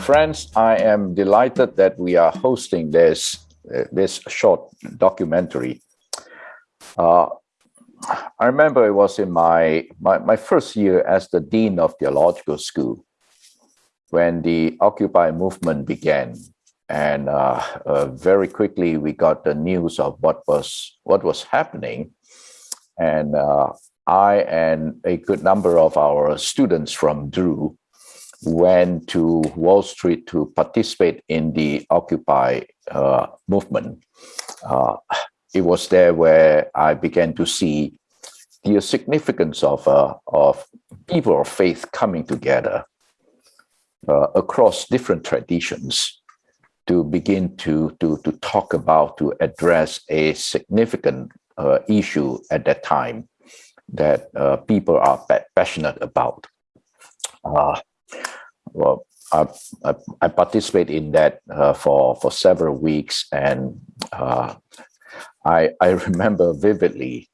Friends, I am delighted that we are hosting this, uh, this short documentary. Uh, I remember it was in my, my, my first year as the Dean of Theological School when the Occupy movement began. And uh, uh, very quickly we got the news of what was, what was happening. And uh, I and a good number of our students from Drew went to Wall Street to participate in the Occupy uh, movement. Uh, it was there where I began to see the significance of, uh, of people of faith coming together uh, across different traditions to begin to, to, to talk about, to address a significant uh, issue at that time that uh, people are passionate about. Uh, well, I, I, I, participate in that uh, for, for several weeks and uh, I, I remember vividly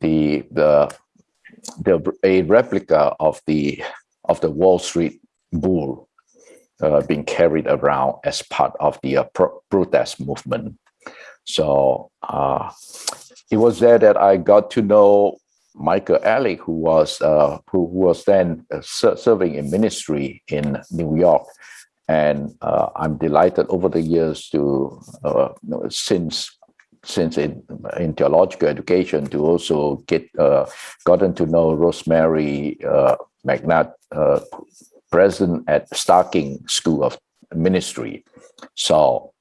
the, the, the, a replica of the, of the Wall Street bull uh, being carried around as part of the uh, pro protest movement. So uh, it was there that I got to know Michael Ellick, who was uh, who was then uh, serving in ministry in New York, and uh, I'm delighted over the years to uh, since since in, in theological education to also get uh, gotten to know Rosemary uh, McNatt, president at Starr King School of Ministry. So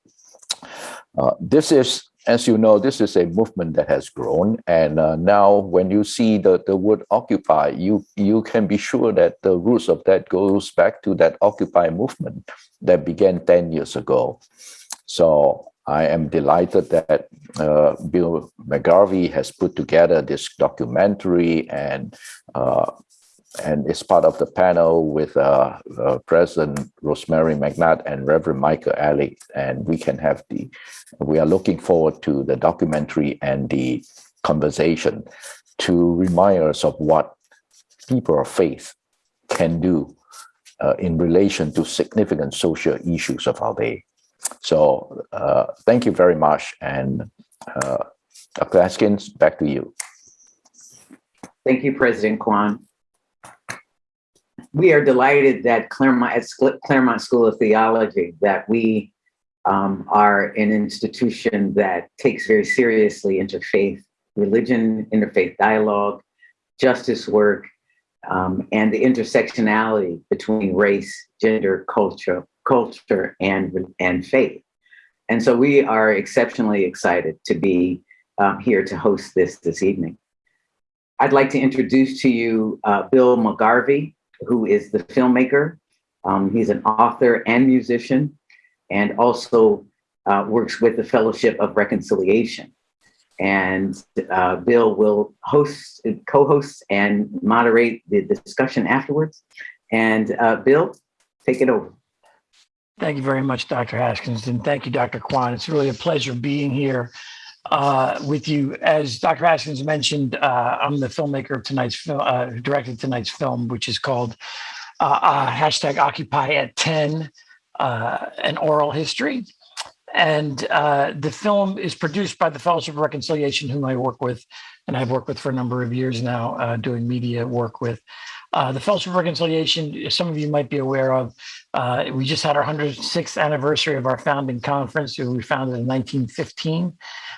this is as you know, this is a movement that has grown. And uh, now when you see the, the word occupy, you, you can be sure that the roots of that goes back to that occupy movement that began 10 years ago. So I am delighted that uh, Bill McGarvey has put together this documentary and uh, and is part of the panel with uh, uh, President Rosemary McNatt and Reverend Michael Ellick. And we can have the, we are looking forward to the documentary and the conversation to remind us of what people of faith can do uh, in relation to significant social issues of our day. So uh, thank you very much. And uh, Dr. Haskins, back to you. Thank you, President Kuan we are delighted that Claremont, at Claremont School of Theology, that we um, are an institution that takes very seriously interfaith religion, interfaith dialogue, justice work, um, and the intersectionality between race, gender, culture, culture, and, and faith. And so we are exceptionally excited to be um, here to host this this evening. I'd like to introduce to you uh, Bill McGarvey, who is the filmmaker. Um, he's an author and musician, and also uh, works with the Fellowship of Reconciliation. And uh, Bill will host, co-host and moderate the discussion afterwards. And uh, Bill, take it over. Thank you very much, Dr. Haskins, and thank you, Dr. Kuan. It's really a pleasure being here uh, with you. As Dr. Haskins mentioned, uh, I'm the filmmaker of tonight's film, uh, directed tonight's film, which is called uh, uh, hashtag Occupy at 10, uh, an oral history. And the film is produced by the Fellowship of Reconciliation, whom I work with, and I've worked with for a number of years now, doing media work with. the Fellowship of Reconciliation, some of you might be aware of, we just had our 106th anniversary of our founding conference, we founded in 1915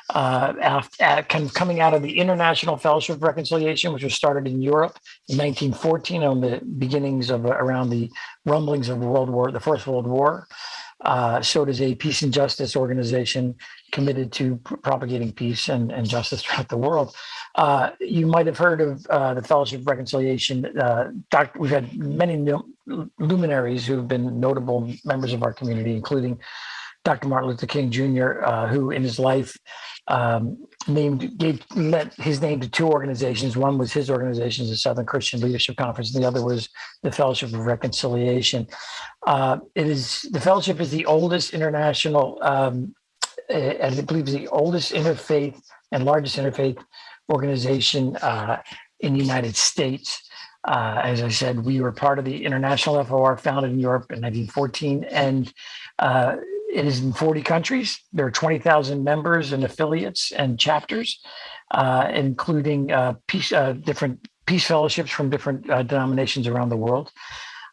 uh, after, kind of coming out of the International Fellowship of Reconciliation, which was started in Europe in 1914 on the beginnings of around the rumblings of World War, the First World War. Uh, so does a peace and justice organization committed to propagating peace and, and justice throughout the world. Uh, you might have heard of uh, the Fellowship of Reconciliation. Uh, we've had many luminaries who have been notable members of our community, including Dr. Martin Luther King Jr., uh, who in his life um, named gave lent his name to two organizations. One was his organization, the Southern Christian Leadership Conference, and the other was the Fellowship of Reconciliation. Uh, it is the fellowship is the oldest international, um, and I believe the oldest interfaith and largest interfaith organization uh, in the United States. Uh, as I said, we were part of the International FOR founded in Europe in 1914, and uh, it is in 40 countries. There are 20,000 members and affiliates and chapters, uh, including uh, peace, uh, different peace fellowships from different uh, denominations around the world.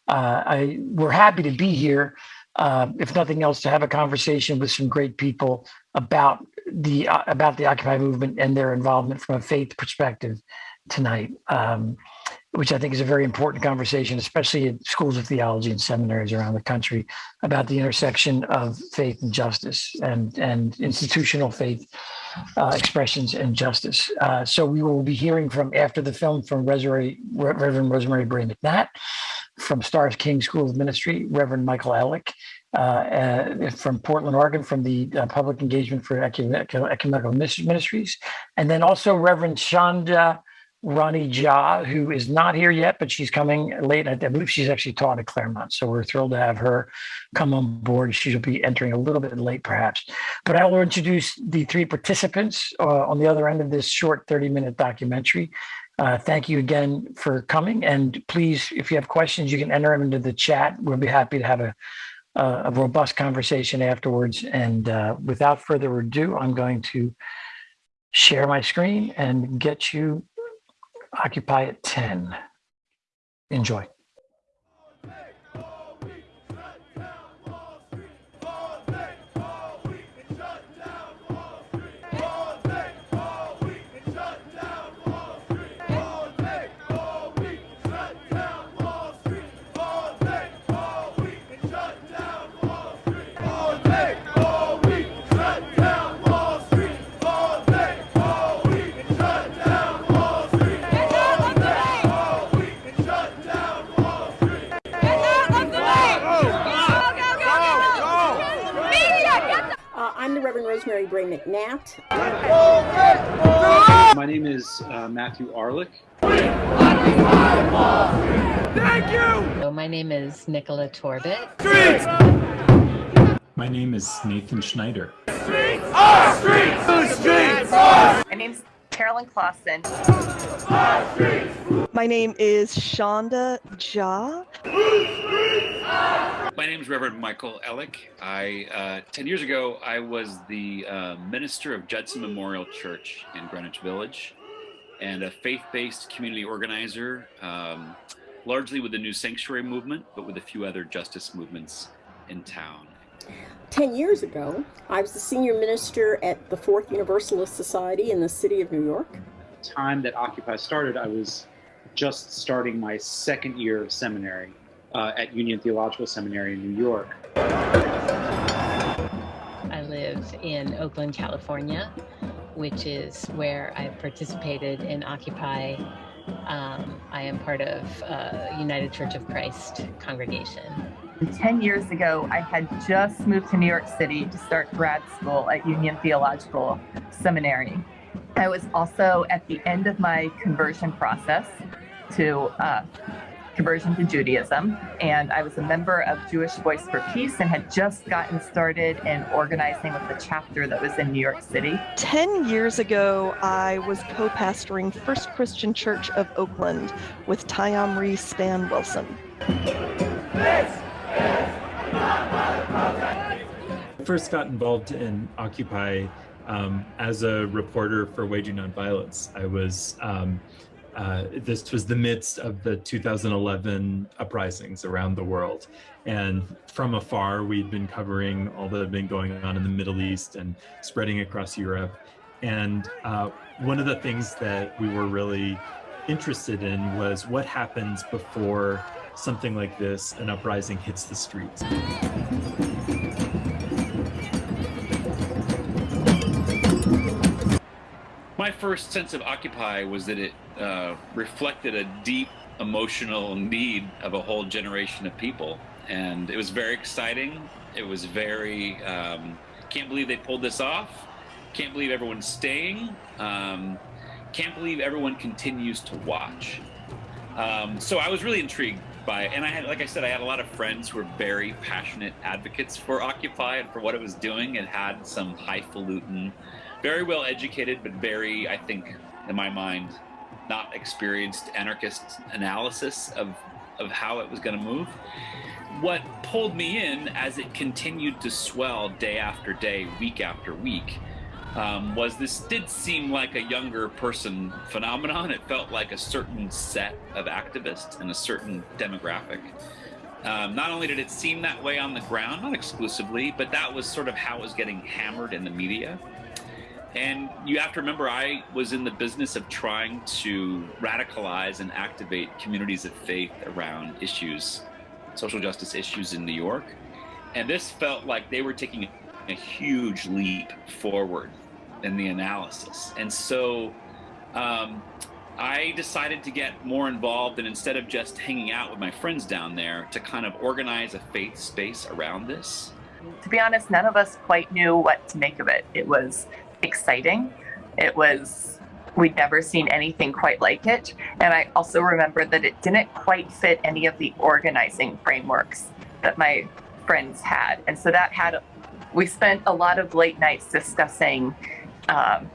I, we're happy to be here, if nothing else, to have a conversation with some great people about the about the Occupy movement and their involvement from a faith perspective tonight. Um, which I think is a very important conversation, especially in schools of theology and seminaries around the country, about the intersection of faith and justice and, and institutional faith uh, expressions and justice. Uh, so we will be hearing from, after the film, from Reverend Rosemary Bray McNatt, from Starr King School of Ministry, Reverend Michael Ellick, uh, uh, from Portland, Oregon, from the uh, Public Engagement for Ecumenical Ministries, and then also Reverend Sandhya Rani Jha, who is not here yet, but she's coming late. I believe she's actually taught at Claremont. So we're thrilled to have her come on board. She'll be entering a little bit late, perhaps. But I will introduce the three participants uh, on the other end of this short 30 minute documentary. Uh, thank you again for coming. And please, if you have questions, you can enter them into the chat. We'll be happy to have a, a robust conversation afterwards. And uh, without further ado, I'm going to share my screen and get you Occupy at 10. Enjoy. Rosemary Bray McNatt. My name is uh, Matthew Arlick. Thank you! my name is Nicola Torbett. Streets! My name is Nathan Schneider. Streets are streets! Streets are! My name's Carolyn Clausen. My name is Sandhya Jha. My name is Reverend Michael Ellick. I uh, ten years ago I was the uh, minister of Judson Memorial Church in Greenwich Village, and a faith-based community organizer, um, largely with the New Sanctuary movement, but with a few other justice movements in town. 10 years ago, I was the senior minister at the Fourth Universalist Society in the city of New York. At the time that Occupy started, I was just starting my second year of seminary uh, at Union Theological Seminary in New York. I live in Oakland, California, which is where I've participated in Occupy. Um, I am part of uh, United Church of Christ congregation. 10 years ago, I had just moved to New York City to start grad school at Union Theological Seminary. I was also at the end of my conversion process to uh, conversion to Judaism, and I was a member of Jewish Voice for Peace and had just gotten started in organizing with the chapter that was in New York City. 10 years ago, I was co pastoring First Christian Church of Oakland with Tyomri Stan Wilson. First got involved in Occupy um, as a reporter for Waging Nonviolence. I was, um, uh, this was the midst of the 2011 uprisings around the world. And from afar, we'd been covering all that had been going on in the Middle East and spreading across Europe. And uh, one of the things that we were really interested in was what happens before something like this, an uprising hits the streets. My first sense of Occupy was that it uh, reflected a deep emotional need of a whole generation of people. And it was very exciting. It was very, um, can't believe they pulled this off. Can't believe everyone's staying. Um, can't believe everyone continues to watch. Um, so I was really intrigued by. And I had, like I said, I had a lot of friends who were very passionate advocates for Occupy and for what it was doing. It had some highfalutin, very well educated, but very, I think, in my mind, not experienced anarchist analysis of, of how it was going to move. What pulled me in as it continued to swell day after day, week after week, um, was this did seem like a younger person phenomenon. It felt like a certain set of activists and a certain demographic. Um, not only did it seem that way on the ground, not exclusively, but that was sort of how it was getting hammered in the media. And you have to remember, I was in the business of trying to radicalize and activate communities of faith around issues, social justice issues in New York. And this felt like they were taking a huge leap forward in the analysis. And so um, I decided to get more involved and instead of just hanging out with my friends down there, to kind of organize a faith space around this. To be honest, none of us quite knew what to make of it. It was exciting. It was, we'd never seen anything quite like it. And I also remember that it didn't quite fit any of the organizing frameworks that my friends had. And so that had, we spent a lot of late nights discussing um,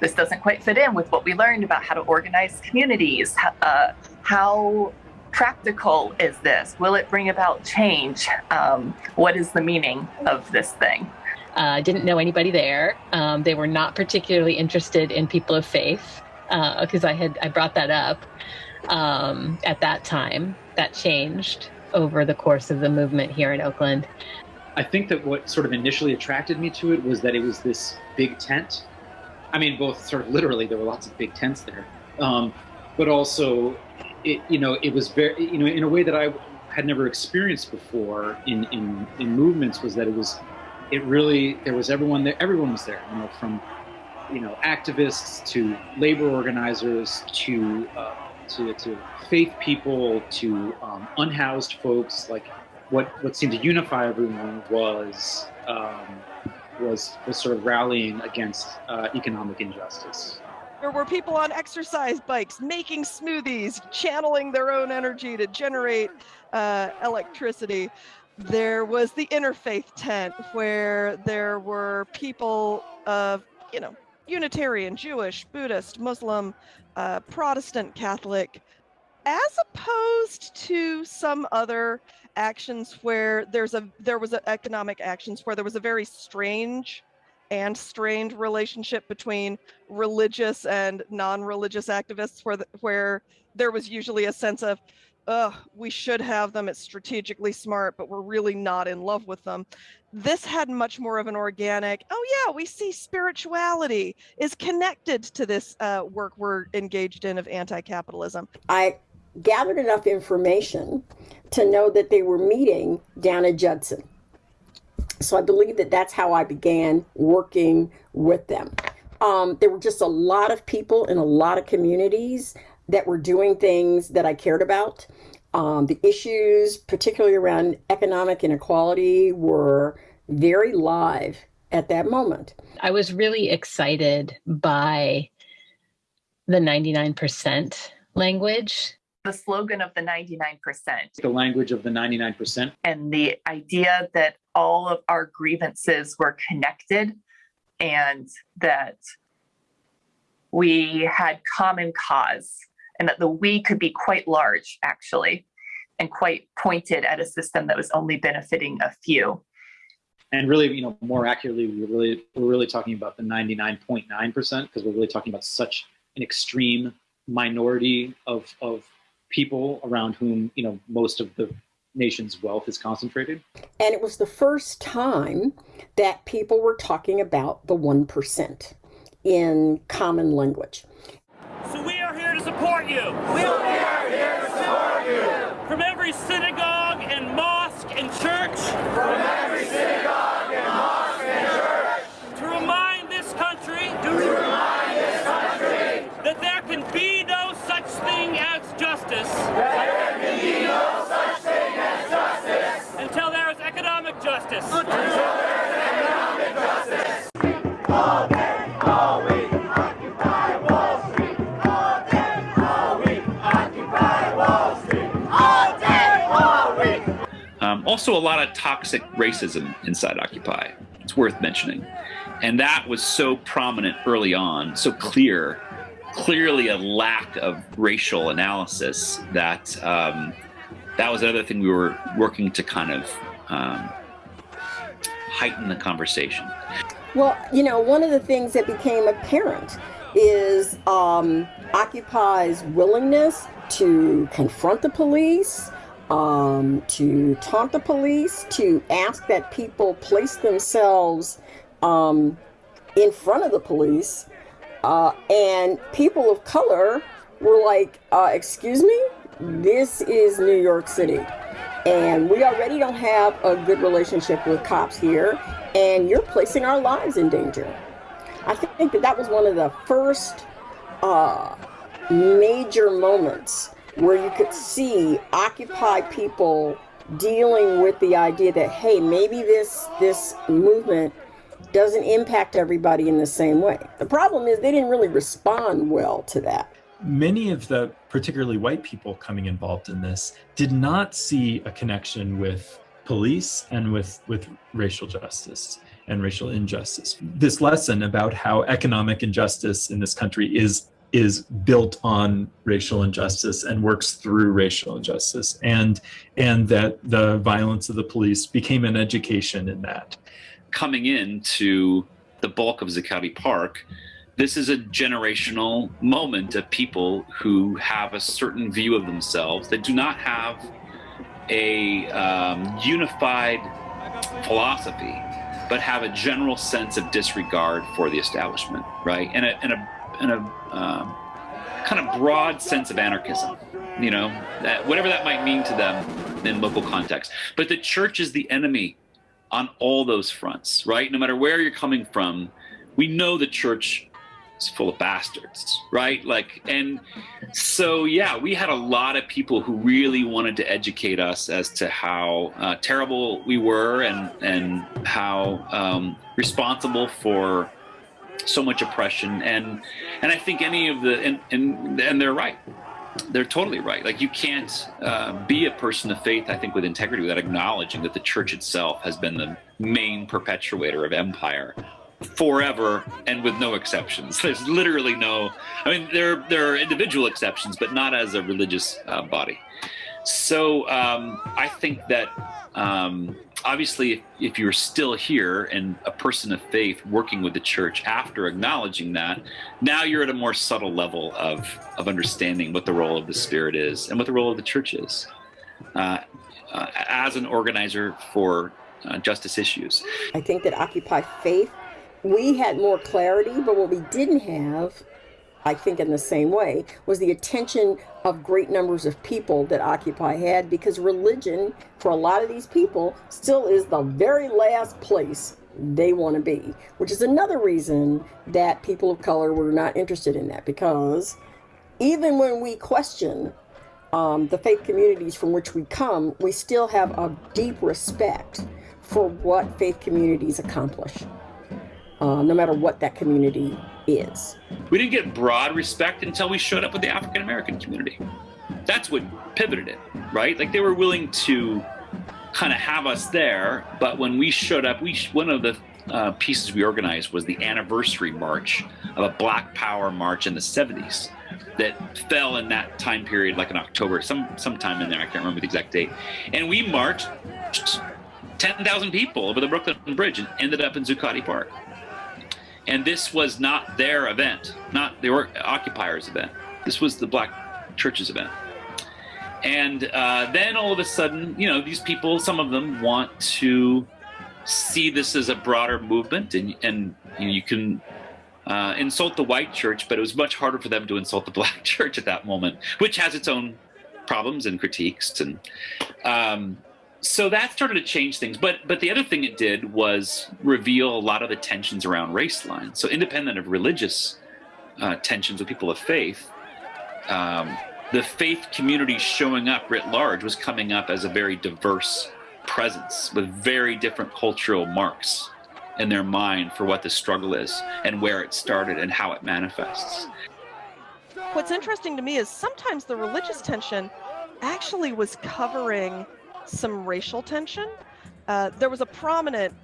this doesn't quite fit in with what we learned about how to organize communities. Uh, how practical is this? Will it bring about change? Um, what is the meaning of this thing? I uh, didn't know anybody there. Um, they were not particularly interested in people of faith because uh, I had I brought that up um, at that time. That changed over the course of the movement here in Oakland. I think that what sort of initially attracted me to it was that it was this big tent. I mean, both sort of literally, there were lots of big tents there, um, but also, it you know, it was very you know in a way that I had never experienced before in in in movements was that it was it really there was everyone there everyone was there you know from you know activists to labor organizers to uh, to, to faith people to um, unhoused folks like what what seemed to unify everyone was um, was was sort of rallying against uh, economic injustice. There were people on exercise bikes making smoothies channeling their own energy to generate uh, electricity. There was the interfaith tent where there were people of, you know, Unitarian, Jewish, Buddhist, Muslim, uh, Protestant, Catholic, as opposed to some other actions where there's a there was a economic actions where there was a very strange and strained relationship between religious and non-religious activists where the, where there was usually a sense of ugh, we should have them. It's strategically smart, but we're really not in love with them. This had much more of an organic, oh yeah, we see spirituality is connected to this uh, work we're engaged in of anti-capitalism. I gathered enough information to know that they were meeting down at Judson. So I believe that that's how I began working with them. Um, there were just a lot of people in a lot of communities that were doing things that I cared about. Um, the issues, particularly around economic inequality, were very live at that moment. I was really excited by the 99% language. The slogan of the 99%. The language of the 99%. And the idea that all of our grievances were connected and that we had common cause and that the we could be quite large, actually, and quite pointed at a system that was only benefiting a few. And really, you know, more accurately, we're really we're really talking about the 99.9 percent because we're really talking about such an extreme minority of of people around whom you know most of the nation's wealth is concentrated. And it was the first time that people were talking about the 1% in common language. So we are here to support you. We are here to support you. From every synagogue and mosque and church. From every synagogue and mosque and church. To remind this country. To remind this country. That there can be no such thing as justice. That there can be no such thing as justice. Until there is economic justice. Until there is economic justice. All day, all week. Um, also, a lot of toxic racism inside Occupy. It's worth mentioning. And that was so prominent early on, so clear, clearly a lack of racial analysis that um, that was another thing we were working to kind of um, heighten the conversation. Well, you know, one of the things that became apparent is um, Occupy's willingness to confront the police, um, to taunt the police, to ask that people place themselves um, in front of the police. Uh, and people of color were like, uh, excuse me, this is New York City. And we already don't have a good relationship with cops here, and you're placing our lives in danger. I think that that was one of the first uh, major moments where you could see Occupy people dealing with the idea that, hey, maybe this this movement doesn't impact everybody in the same way. The problem is they didn't really respond well to that. Many of the particularly white people coming involved in this did not see a connection with police and with, with racial justice and racial injustice. This lesson about how economic injustice in this country is is built on racial injustice and works through racial injustice and and that the violence of the police became an education in that coming into the bulk of Zuccotti Park, this is a generational moment of people who have a certain view of themselves that do not have a um, unified philosophy, but have a general sense of disregard for the establishment, right? And a, and a, and a um, kind of broad sense of anarchism, you know, that, whatever that might mean to them in local context. But the church is the enemy on all those fronts, right? No matter where you're coming from, we know the church is full of bastards, right? Like, and so, yeah, we had a lot of people who really wanted to educate us as to how uh, terrible we were and, and how um, responsible for so much oppression. And, and I think any of the, and, and, and they're right they're totally right. Like you can't uh, be a person of faith, I think, with integrity without acknowledging that the church itself has been the main perpetuator of empire forever and with no exceptions. There's literally no, I mean, there, there are individual exceptions, but not as a religious uh, body. So um, I think that um, obviously, if, if, you're still here and a person of faith working with the church after acknowledging that, now you're at a more subtle level of, of understanding what the role of the Spirit is and what the role of the church is uh, uh, as an organizer for uh, justice issues. I think that Occupy Faith, we had more clarity, but what we didn't have I think in the same way, was the attention of great numbers of people that Occupy had because religion, for a lot of these people, still is the very last place they want to be, which is another reason that people of color were not interested in that because even when we question um, the faith communities from which we come, we still have a deep respect for what faith communities accomplish, uh, no matter what that community is. We didn't get broad respect until we showed up with the African American community. That's what pivoted it, right? Like they were willing to kind of have us there, but when we showed up, we one of the uh, pieces we organized was the anniversary march of a Black Power march in the 70s that fell in that time period, like in October, some sometime in there. I can't remember the exact date. And we marched 10,000 people over the Brooklyn Bridge and ended up in Zuccotti Park. And this was not their event, not the occupiers' event. This was the Black Church's event. And uh, then all of a sudden, you know, these people, some of them want to see this as a broader movement, and, and you, know, you can uh, insult the white church, but it was much harder for them to insult the black church at that moment, which has its own problems and critiques. And um, so that started to change things. But but the other thing it did was reveal a lot of the tensions around race lines. So independent of religious uh, tensions with people of faith, um, the faith community showing up writ large was coming up as a very diverse presence with very different cultural marks in their mind for what the struggle is and where it started and how it manifests. What's interesting to me is sometimes the religious tension actually was covering some racial tension. Uh, there was a prominent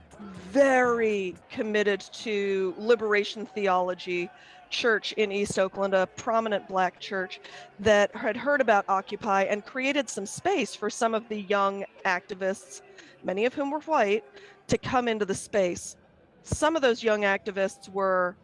very committed to liberation theology church in East Oakland, a prominent black church that had heard about Occupy and created some space for some of the young activists, many of whom were white, to come into the space. Some of those young activists were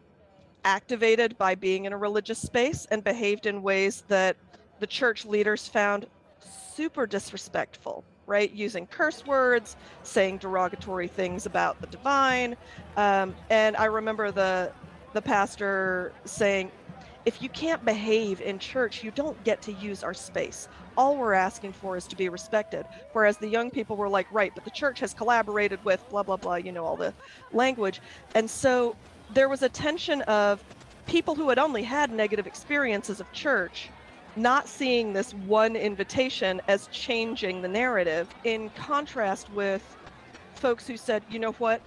activated by being in a religious space and behaved in ways that the church leaders found super disrespectful right? Using curse words saying derogatory things about the divine. Um, and i remember the the pastor saying if you can't behave in church you don't get to use our space. All we're asking for is to be respected. Whereas the young people were like right but the church has collaborated with blah blah blah you know all the language. And so there was a tension of people who had only had negative experiences of church not seeing this one invitation as changing the narrative in contrast with folks who said, you know what,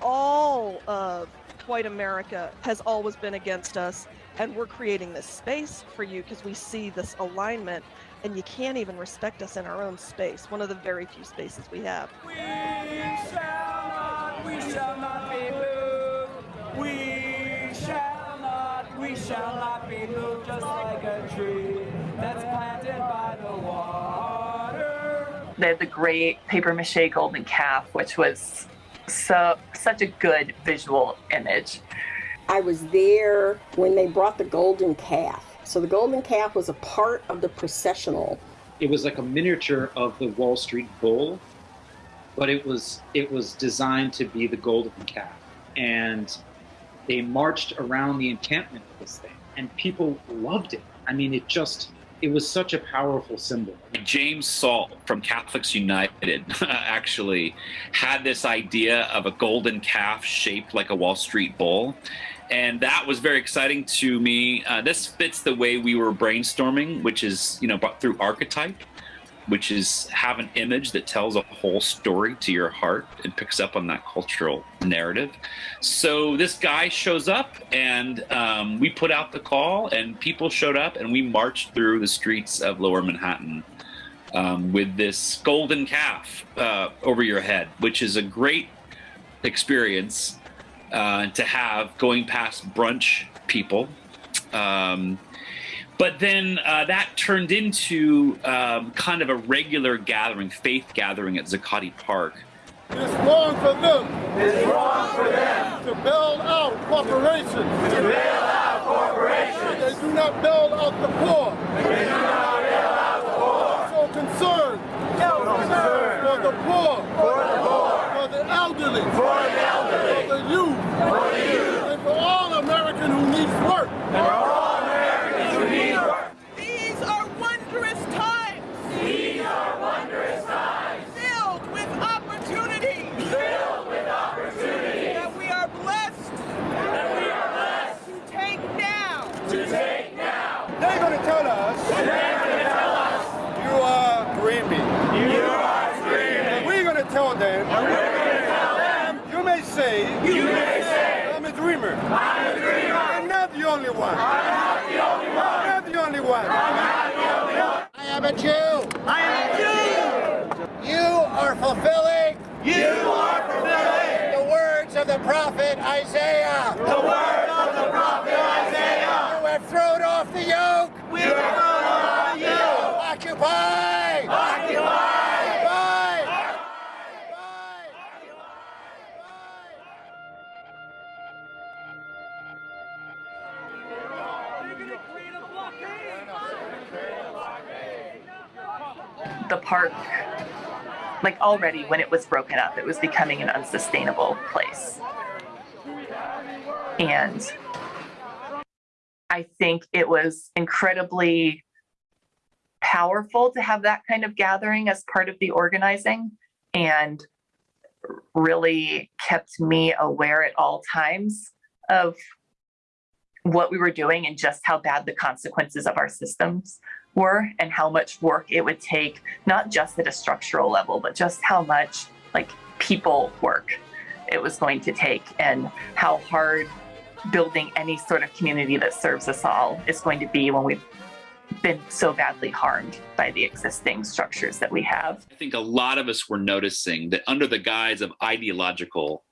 all of white America has always been against us, and we're creating this space for you because we see this alignment, and you can't even respect us in our own space, one of the very few spaces we have. We shall not, we shall not be moved. We shall we shall not be moved just like a tree that's planted by the water. They had the great paper mache golden calf, which was so such a good visual image. I was there when they brought the golden calf. So the golden calf was a part of the processional. It was like a miniature of the Wall Street Bull, but it was it was designed to be the golden calf. And they marched around the encampment of this thing, and people loved it. I mean, it just it was such a powerful symbol. James Salt from Catholics United actually had this idea of a golden calf shaped like a Wall Street bull. And that was very exciting to me. Uh, this fits the way we were brainstorming, which is, you know, through archetype, which is have an image that tells a whole story to your heart and picks up on that cultural narrative. So this guy shows up and um, we put out the call and people showed up and we marched through the streets of lower Manhattan um, with this golden calf uh, over your head, which is a great experience uh, to have going past brunch people. Um, but then uh, that turned into um, kind of a regular gathering, faith gathering at Zuccotti Park. It's wrong for them. It's wrong for them to build out corporations. To build out corporations. They do not build out the poor. They do not build out the poor. So concerned. So concerned. For the poor. For the poor. For the elderly. For the elderly. For the youth. For the youth. And for all American who needs work. And for all Americans who need work. These are wondrous times. These are wondrous times. Filled with opportunity. Filled with opportunity. That we are blessed. That we are blessed. To take now. To take now. They're going to tell us. They're going to tell us. You are dreaming. You are dreaming. And we're going to tell them. And we're going to tell them. You may say. You may say. I'm a dreamer. I'm a dreamer. I'm not the only one. I'm not the only one. I'm not the only one. I'm not the only one. I park, like already when it was broken up, it was becoming an unsustainable place. And I think it was incredibly powerful to have that kind of gathering as part of the organizing and really kept me aware at all times of what we were doing and just how bad the consequences of our systems were and how much work it would take not just at a structural level but just how much like people work it was going to take and how hard building any sort of community that serves us all is going to be when we've been so badly harmed by the existing structures that we have. I think a lot of us were noticing that under the guise of ideological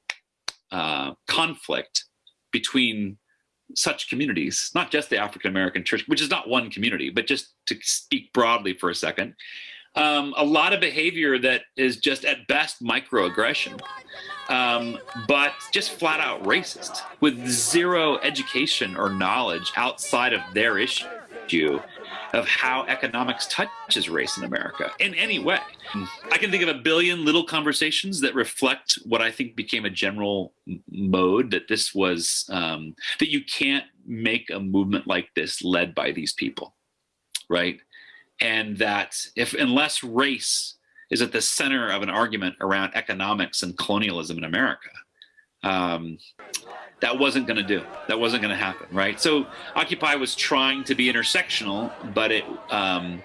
uh, conflict between such communities, not just the African American church, which is not one community, but just to speak broadly for a second, um, a lot of behavior that is just at best microaggression, um, but just flat out racist with zero education or knowledge outside of their issue of how economics touches race in America in any way. I can think of a billion little conversations that reflect what I think became a general mode that this was, um, that you can't make a movement like this led by these people, right? And that if, unless race is at the center of an argument around economics and colonialism in America, um, that wasn't going to do. That wasn't going to happen, right? So Occupy was trying to be intersectional, but it, um,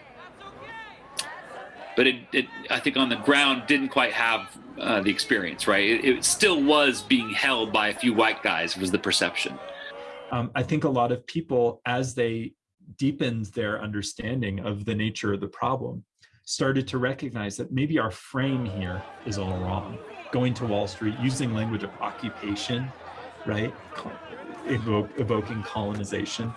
but it, it, I think on the ground didn't quite have uh, the experience, right? It, it, still was being held by a few white guys was the perception. Um, I think a lot of people, as they deepened their understanding of the nature of the problem, started to recognize that maybe our frame here is all wrong. Going to Wall Street, using language of occupation, right? Evoke, evoking colonization.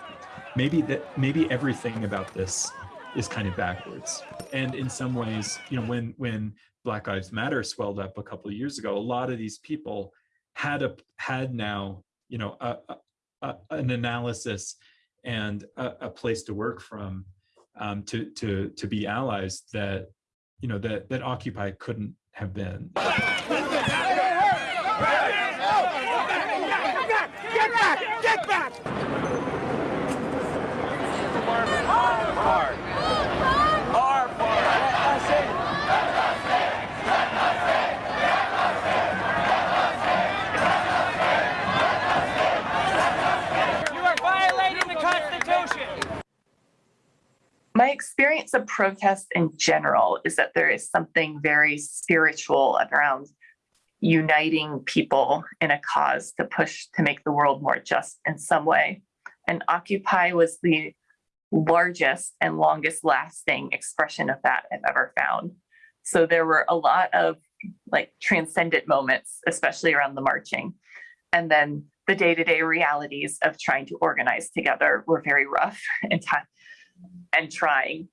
Maybe that maybe everything about this is kind of backwards. And in some ways, you know, when when Black Lives Matter swelled up a couple of years ago, a lot of these people had a had now, you know, a, a, an analysis and a, a, place to work from um, to to to be allies that you know that that Occupy couldn't have been. My experience of protest in general is that there is something very spiritual around uniting people in a cause to push to make the world more just in some way. And Occupy was the largest and longest lasting expression of that I've ever found. So there were a lot of like transcendent moments, especially around the marching. And then the day-to-day realities of trying to organize together were very rough and and trying.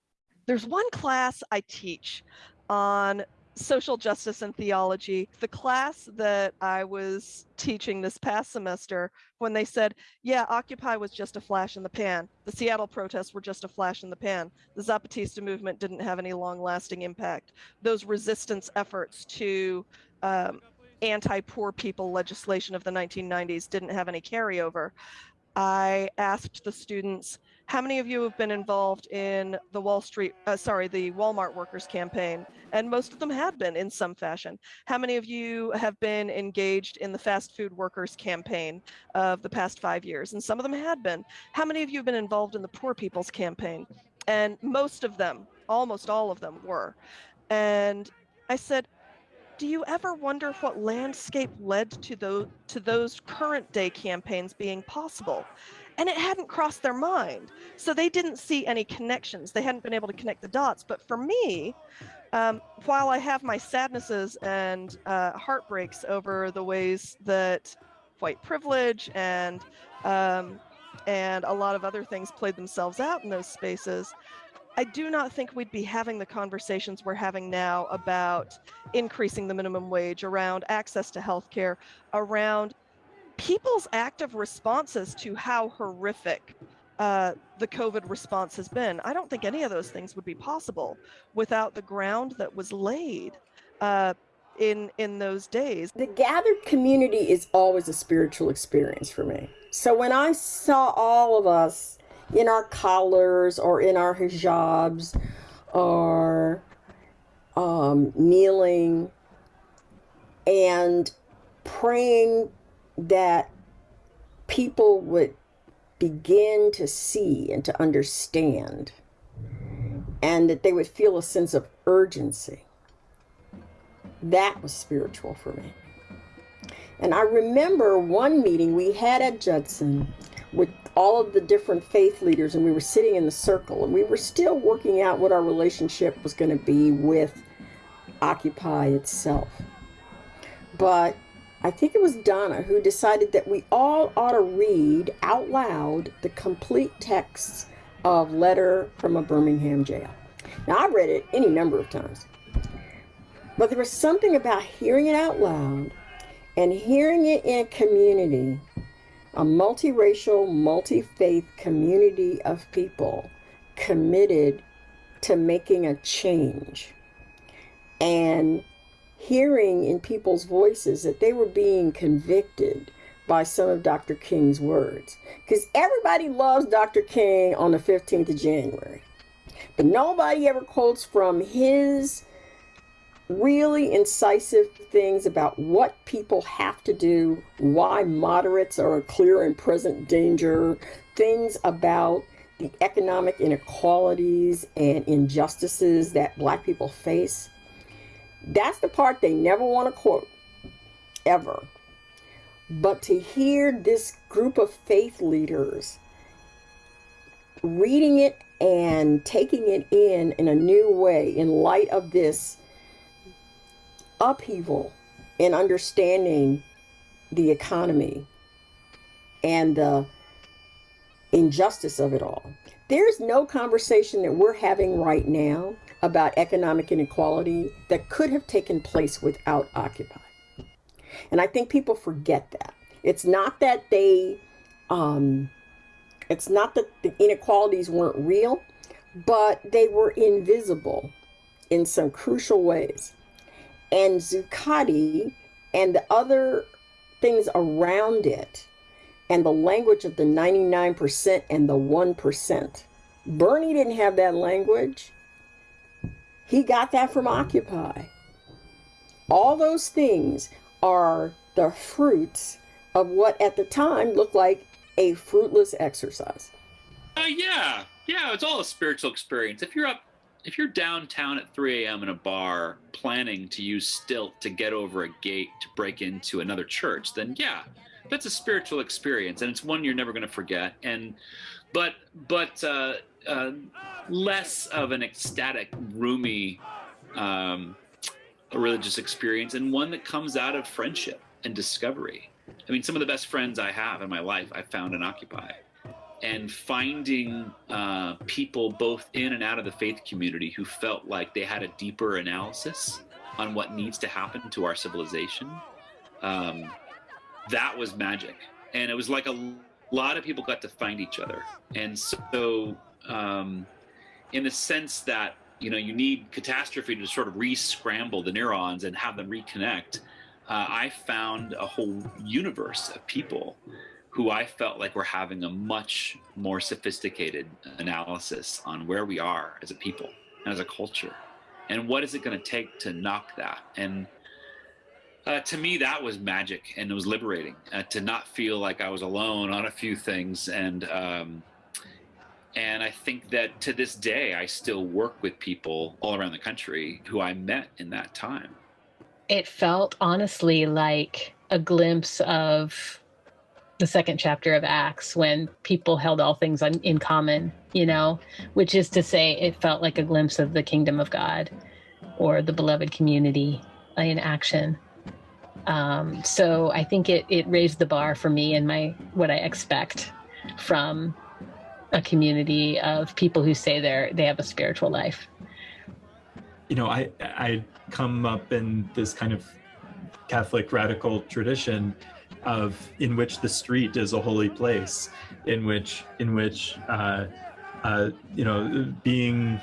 There's one class I teach on social justice and theology. The class that I was teaching this past semester, when they said, yeah, Occupy was just a flash in the pan. The Seattle protests were just a flash in the pan. The Zapatista movement didn't have any long lasting impact. Those resistance efforts to um, anti poor people legislation of the 1990s didn't have any carryover. I asked the students, how many of you have been involved in the Wall Street, uh, sorry, the Walmart workers campaign? And most of them had been in some fashion. How many of you have been engaged in the fast food workers campaign of the past five years? And some of them had been. How many of you have been involved in the poor people's campaign? And most of them, almost all of them were. And I said, do you ever wonder what landscape led to those to those current day campaigns being possible? And it hadn't crossed their mind. So they didn't see any connections. They hadn't been able to connect the dots. But for me, um, while I have my sadnesses and uh, heartbreaks over the ways that white privilege and um, and a lot of other things played themselves out in those spaces, I do not think we'd be having the conversations we're having now about increasing the minimum wage, around access to healthcare, around people's active responses to how horrific uh, the COVID response has been. I don't think any of those things would be possible without the ground that was laid uh, in in those days. The gathered community is always a spiritual experience for me. So when I saw all of us in our collars or in our hijabs or um, kneeling and praying that people would begin to see and to understand and that they would feel a sense of urgency. That was spiritual for me. And I remember one meeting we had at Judson with all of the different faith leaders, and we were sitting in the circle, and we were still working out what our relationship was going to be with Occupy itself. But I think it was Donna who decided that we all ought to read out loud the complete texts of Letter from a Birmingham Jail. Now, I've read it any number of times, but there was something about hearing it out loud and hearing it in a community, a multiracial, multi faith community of people committed to making a change and hearing in people's voices that they were being convicted by some of Dr. King's words. Because everybody loves Dr. King on the 15th of January, but nobody ever quotes from his really incisive things about what people have to do, why moderates are a clear and present danger, things about the economic inequalities and injustices that Black people face. That's the part they never want to quote, ever. But to hear this group of faith leaders reading it and taking it in in a new way in light of this upheaval in understanding the economy and the injustice of it all. There's no conversation that we're having right now about economic inequality that could have taken place without Occupy. And I think people forget that. It's not that they, um, it's not that the inequalities weren't real, but they were invisible in some crucial ways. And Zuccotti and the other things around it, and the language of the 99% and the 1%. Bernie didn't have that language. He got that from Occupy. All those things are the fruits of what at the time looked like a fruitless exercise. Uh, yeah, yeah, it's all a spiritual experience. If you're up, if you're downtown at 3 a.m. in a bar planning to use stilt to get over a gate to break into another church, then yeah, that's a spiritual experience, and it's one you're never going to forget. And but but uh, uh, less of an ecstatic, roomy um, religious experience, and one that comes out of friendship and discovery. I mean, some of the best friends I have in my life I found in Occupy. And finding uh, people both in and out of the faith community who felt like they had a deeper analysis on what needs to happen to our civilization, um, that was magic. And it was like a lot of people got to find each other. And so, um, in the sense that you know you need catastrophe to sort of re-scramble the neurons and have them reconnect. Uh, i found a whole universe of people who i felt like were having a much more sophisticated analysis on where we are as a people and as a culture and what is it going to take to knock that? And uh, to me that was magic and it was liberating uh, to not feel like i was alone on a few things and um, and I think that to this day, I still work with people all around the country who I met in that time. It felt honestly like a glimpse of the second chapter of Acts when people held all things in common, you know, which is to say, it felt like a glimpse of the kingdom of God or the beloved community in action. Um, so I think it, it raised the bar for me and my what I expect from a community of people who say they're they have a spiritual life. You know i i come up in this kind of catholic radical tradition of in which the street is a holy place in which in which uh, uh, you know being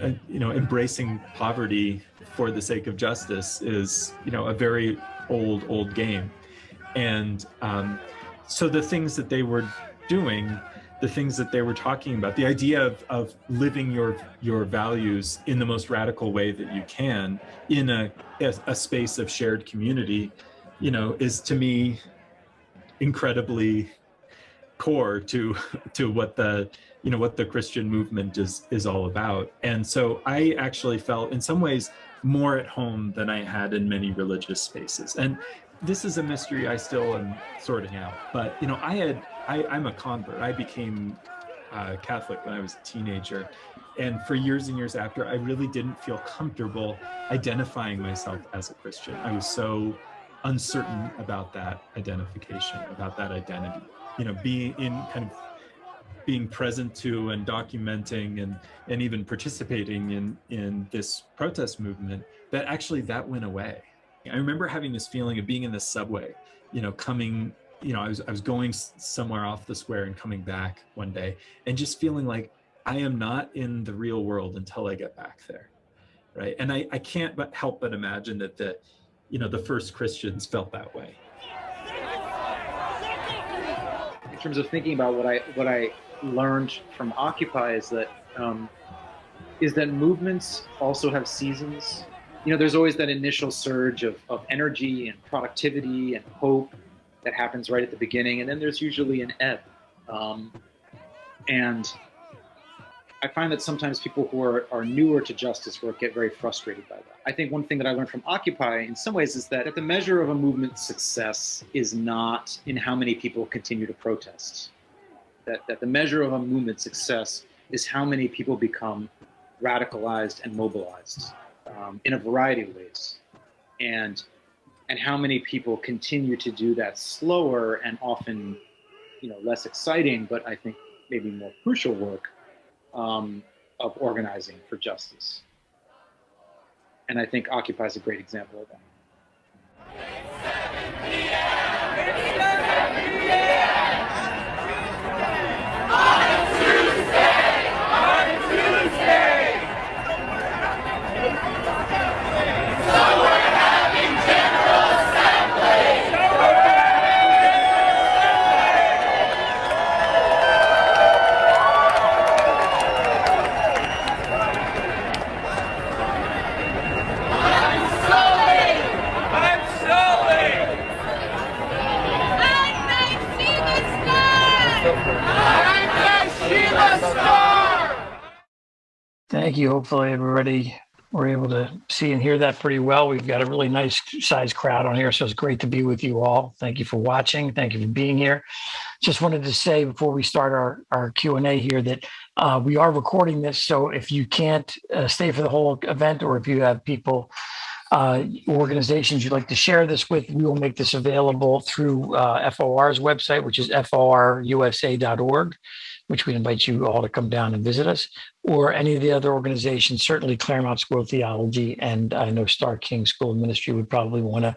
uh, you know embracing poverty for the sake of justice is you know a very old old game. And um, so the things that they were doing the things that they were talking about the idea of, of living your your values in the most radical way that you can in a, a space of shared community you know is to me incredibly core to to what the you know what the christian movement is is all about and so i actually felt in some ways more at home than i had in many religious spaces and this is a mystery I still am sorting out. But you know, I had I, I'm a convert. I became uh, Catholic when I was a teenager, and for years and years after, I really didn't feel comfortable identifying myself as a Christian. I was so uncertain about that identification, about that identity. You know, being in kind of being present to and documenting and and even participating in in this protest movement that actually that went away i remember having this feeling of being in the subway you know coming you know i was i was going somewhere off the square and coming back one day and just feeling like i am not in the real world until i get back there right? And i i can't but help but imagine that the you know the first christians felt that way. In terms of thinking about what i what i learned from Occupy is that um, is that movements also have seasons. You know, there's always that initial surge of, of energy and productivity and hope that happens right at the beginning, and then there's usually an ebb. Um, and I find that sometimes people who are, are newer to justice work get very frustrated by that. I think one thing that I learned from Occupy in some ways is that the measure of a movement's success is not in how many people continue to protest that, that the measure of a movement's success is how many people become radicalized and mobilized um, in a variety of ways. And, and how many people continue to do that slower and often you know, less exciting, but I think maybe more crucial work um, of organizing for justice. And I think Occupy is a great example of that. Thank you. Hopefully everybody were able to see and hear that pretty well. We've got a really nice size crowd on here, so it's great to be with you all. Thank you for watching. Thank you for being here. Just wanted to say before we start our, our Q&A here that uh, we are recording this, so if you can't uh, stay for the whole event or if you have people uh, organizations you'd like to share this with, we will make this available through uh, FOR's website, which is forusa.org which we invite you all to come down and visit us, or any of the other organizations, certainly Claremont School of Theology, and I know Starr King School of Ministry would probably want to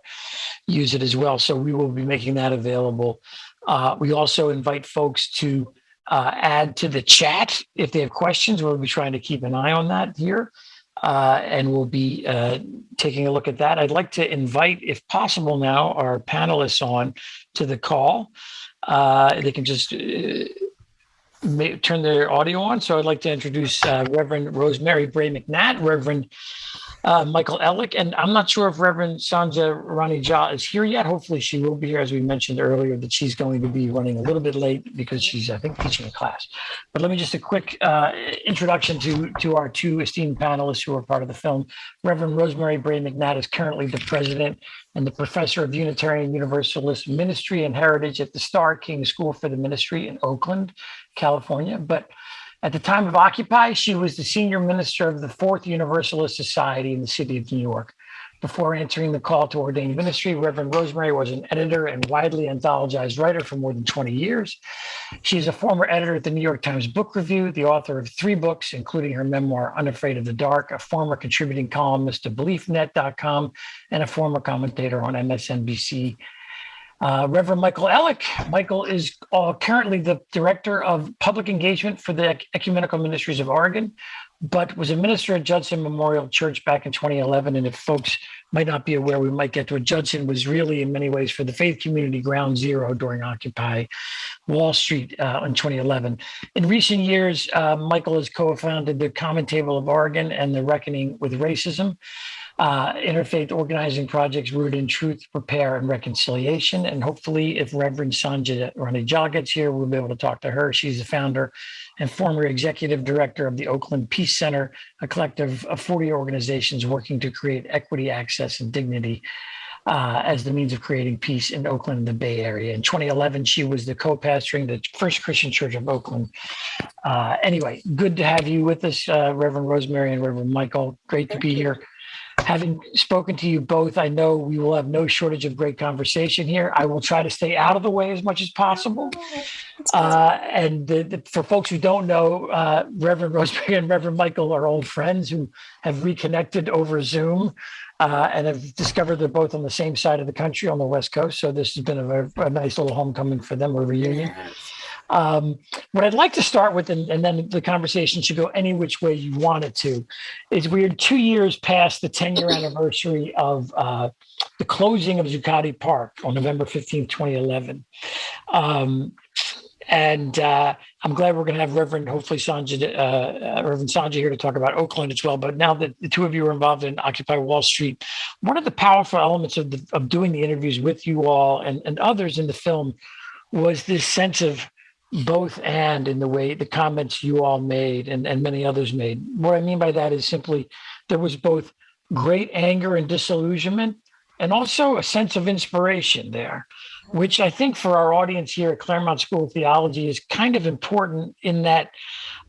use it as well. So we will be making that available. Uh, we also invite folks to uh, add to the chat if they have questions. We'll be trying to keep an eye on that here. Uh, and we'll be uh, taking a look at that. I'd like to invite, if possible now, our panelists on to the call. Uh, they can just uh, may, turn their audio on. So I'd like to introduce uh, Reverend Rosemary Bray McNatt, Reverend uh, Michael Ellick, and I'm not sure if Reverend Sandhya Rani Jha is here yet. Hopefully she will be here, as we mentioned earlier, that she's going to be running a little bit late because she's, I think, teaching a class. But let me just a quick uh, introduction to, to our two esteemed panelists who are part of the film. Reverend Rosemary Bray McNatt is currently the president and the professor of Unitarian Universalist Ministry and Heritage at the Starr King School for the Ministry in Oakland, California. But at the time of Occupy, she was the senior minister of the Fourth Universalist Society in the city of New York. Before answering the call to ordained ministry, Reverend Rosemary was an editor and widely anthologized writer for more than 20 years. She is a former editor at the New York Times Book Review, the author of three books, including her memoir, Unafraid of the Dark, a former contributing columnist to BeliefNet.com, and a former commentator on MSNBC uh, Reverend Michael Ellick. Michael is uh, currently the Director of Public Engagement for the Ecumenical Ministries of Oregon, but was a minister at Judson Memorial Church back in 2011. And if folks might not be aware, we might get to it. Judson was really, in many ways, for the faith community ground zero during Occupy Wall Street uh, in 2011. In recent years, uh, Michael has co-founded the Common Table of Oregon and the Reckoning with Racism uh, interfaith organizing projects rooted in truth, repair, and reconciliation. And hopefully, if Reverend Sandhya Rani Jha gets here, we'll be able to talk to her. She's the founder and former executive director of the Oakland Peace Center, a collective of 40 organizations working to create equity, access, and dignity uh, as the means of creating peace in Oakland and the Bay Area. In 2011, she was the co-pastoring the First Christian Church of Oakland. Uh, anyway, good to have you with us, uh, Reverend Rosemary and Reverend Michael. Great to be here. Having spoken to you both, I know we will have no shortage of great conversation here. I will try to stay out of the way as much as possible. Uh, and the, the, for folks who don't know, uh, Reverend Rosemary and Reverend Michael are old friends who have reconnected over Zoom uh, and have discovered they're both on the same side of the country on the West Coast. So this has been a, a nice little homecoming for them, a reunion. Um, what I'd like to start with, and, and, then the conversation should go any which way you want it to, is we're two years past the 10 year anniversary of uh, the closing of Zuccotti Park on November 15, 2011. Um, and uh, I'm glad we're going to have Reverend, hopefully Sandhya, uh, uh, Reverend Sandhya here to talk about Oakland as well. But now that the two of you are involved in Occupy Wall Street, one of the powerful elements of, the, of doing the interviews with you all and, and others in the film was this sense of both and in the way the comments you all made and, and many others made. What I mean by that is simply there was both great anger and disillusionment and also a sense of inspiration there, which I think for our audience here at Claremont School of Theology is kind of important in that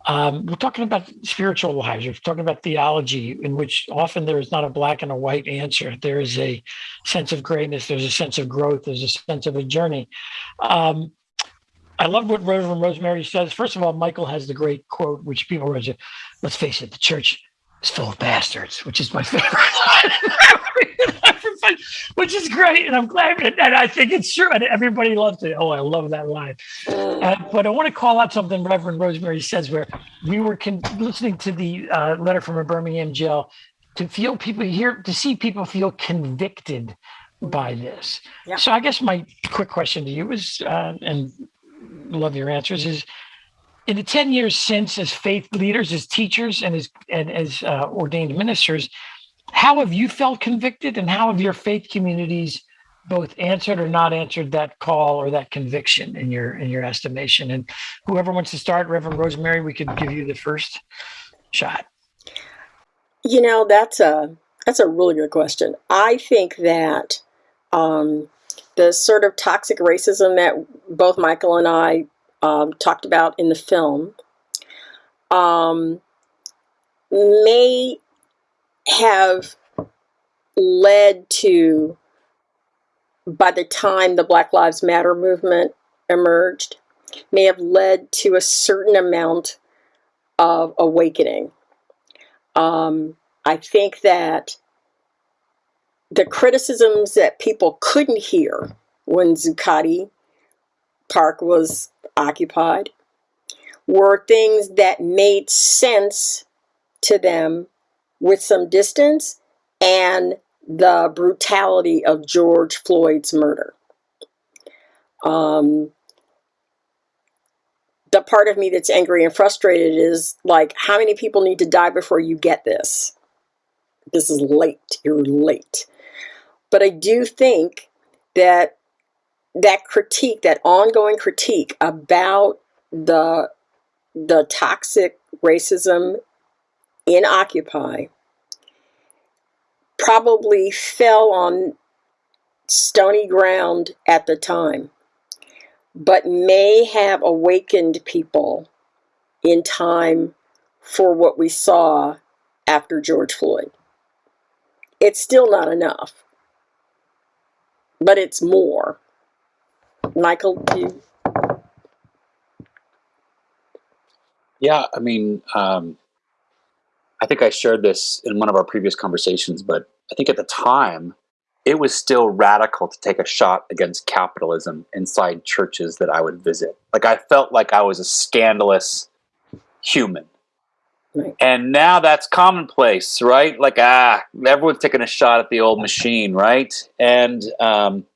um, we're talking about spiritual lives, we're talking about theology, in which often there is not a black and a white answer. There is a sense of greatness, there's a sense of growth, there's a sense of a journey. Um, I love what Reverend Rosemary says. First of all, Michael has the great quote, which people read. Let's face it, the church is full of bastards, which is my favorite line, which is great. And I'm glad, and I think it's true. And everybody loves it. Oh, I love that line. Uh, but I want to call out something Reverend Rosemary says, where we were listening to the uh, letter from a Birmingham jail to feel people here, to see people feel convicted by this. Yeah. So I guess my quick question to you is, uh, and love your answers is in the 10 years since as faith leaders as teachers and as and as uh, ordained ministers how have you felt convicted and how have your faith communities both answered or not answered that call or that conviction in your in your estimation? And whoever wants to start reverend rosemary we could give you the first shot. You know that's a that's a really good question. I think that um the sort of toxic racism that both Michael and I um, talked about in the film um, may have led to, by the time the Black Lives Matter movement emerged, may have led to a certain amount of awakening. Um, I think that the criticisms that people couldn't hear when Zuccotti Park was occupied were things that made sense to them with some distance and the brutality of George Floyd's murder. Um, the part of me that's angry and frustrated is like, how many people need to die before you get this? This is late. You're late. But I do think that that critique, that ongoing critique about the the toxic racism in Occupy probably fell on stony ground at the time, but may have awakened people in time for what we saw after George Floyd. It's still not enough but it's more. Michael, you? Yeah, I mean, um, I think I shared this in one of our previous conversations, but I think at the time, it was still radical to take a shot against capitalism inside churches that I would visit. Like I felt like I was a scandalous human. Right. And now that's commonplace, right? Like, ah, everyone's taking a shot at the old machine, right? And, um,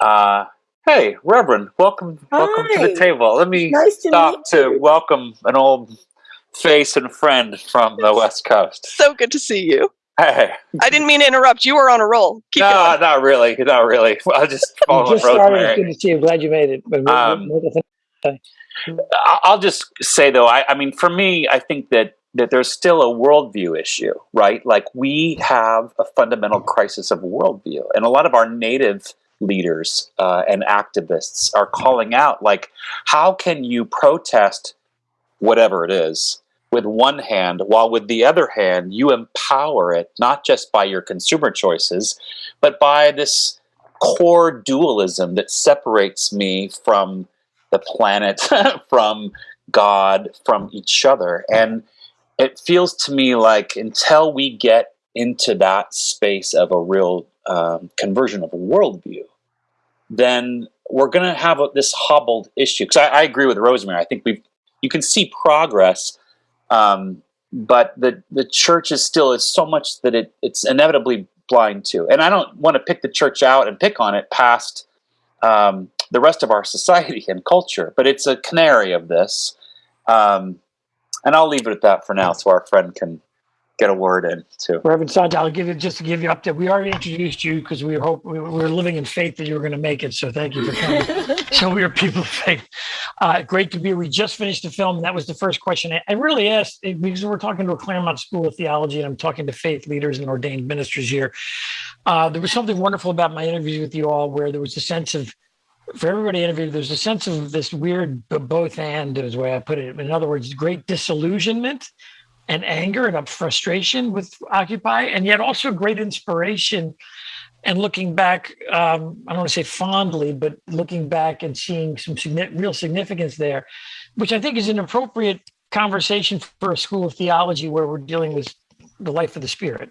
uh, hey, Reverend, welcome, Hi. welcome to the table. Let me nice to stop to welcome an old face and friend from the West Coast. So good to see you. Hey. I didn't mean to interrupt. You were on a roll. Keep no, going. not really. Not really. I just followed just started. Good to see you. Glad you made it. Um, I'll just say though, I, I mean, for me, I think that that there's still a worldview issue, right? Like we have a fundamental crisis of worldview, and a lot of our native leaders uh, and activists are calling out, like, how can you protest whatever it is with one hand, while with the other hand you empower it not just by your consumer choices, but by this core dualism that separates me from the planet, from God, from each other, and it feels to me like until we get into that space of a real um, conversion of a worldview, then we're going to have a, this hobbled issue. Because I, I, agree with Rosemary. I think we you can see progress, um, but the the church is still is so much that it it's inevitably blind to. And I don't want to pick the church out and pick on it past um, the rest of our society and culture, but it's a canary of this. Um, and I'll leave it at that for now, so our friend can get a word in too. Reverend Sandhya, I'll give you just to give you update. We already introduced you because we hope we were living in faith that you were going to make it. So thank you for coming. so we are people of faith. Uh, great to be. Here. We just finished the film, and that was the first question I, I really asked because we're talking to a Claremont School of Theology, and I'm talking to faith leaders and ordained ministers here. Uh, there was something wonderful about my interviews with you all, where there was a sense of for everybody interviewed, there's a sense of this weird both and is the way I put it. In other words, great disillusionment and anger and frustration with Occupy, and yet also great inspiration. And looking back, um, I don't want to say fondly, but looking back and seeing some real significance there, which I think is an appropriate conversation for a school of theology where we're dealing with the life of the spirit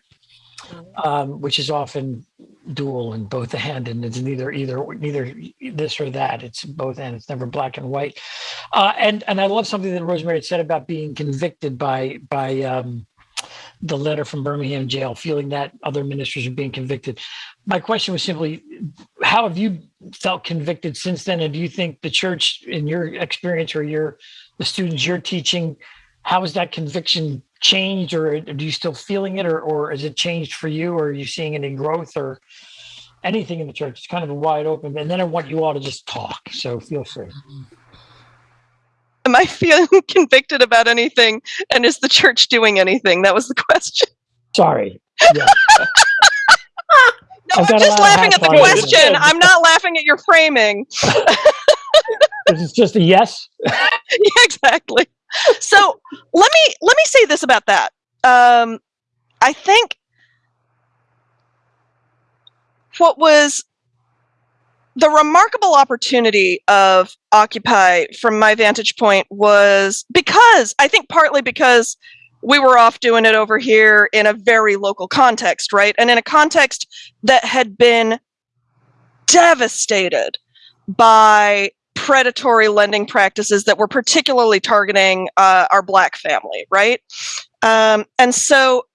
um, which is often dual and both the hand and it's neither either neither this or that. It's both and it's never black and white. Uh, and and i love something that rosemary had said about being convicted by by um, the letter from birmingham jail feeling that other ministers are being convicted. My question was simply how have you felt convicted since then? And do you think the church in your experience or your the students you're teaching how has that conviction changed or do you still feeling it or, or has it changed for you or are you seeing any growth or anything in the church? It's kind of a wide open. And then I want you all to just talk. So feel free. Am I feeling convicted about anything? And is the church doing anything? That was the question. Sorry. Yeah. no, I'm just laughing at the question. I'm not laughing at your framing. this is just a yes. yeah, exactly so let me let me say this about that. Um, I think what was the remarkable opportunity of Occupy, from my vantage point, was because I think partly because we were off doing it over here in a very local context, right? And in a context that had been devastated by predatory lending practices that were particularly targeting uh, our black family, right? Um, and so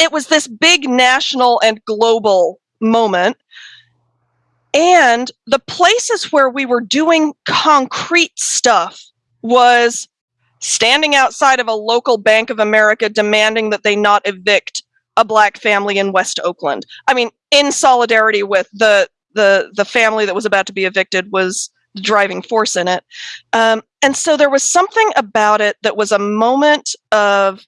it was this big national and global moment. And the places where we were doing concrete stuff was standing outside of a local Bank of America demanding that they not evict a black family in West Oakland. I mean, in solidarity with the the the family that was about to be evicted was driving force in it. Um, and so there was something about it that was a moment of,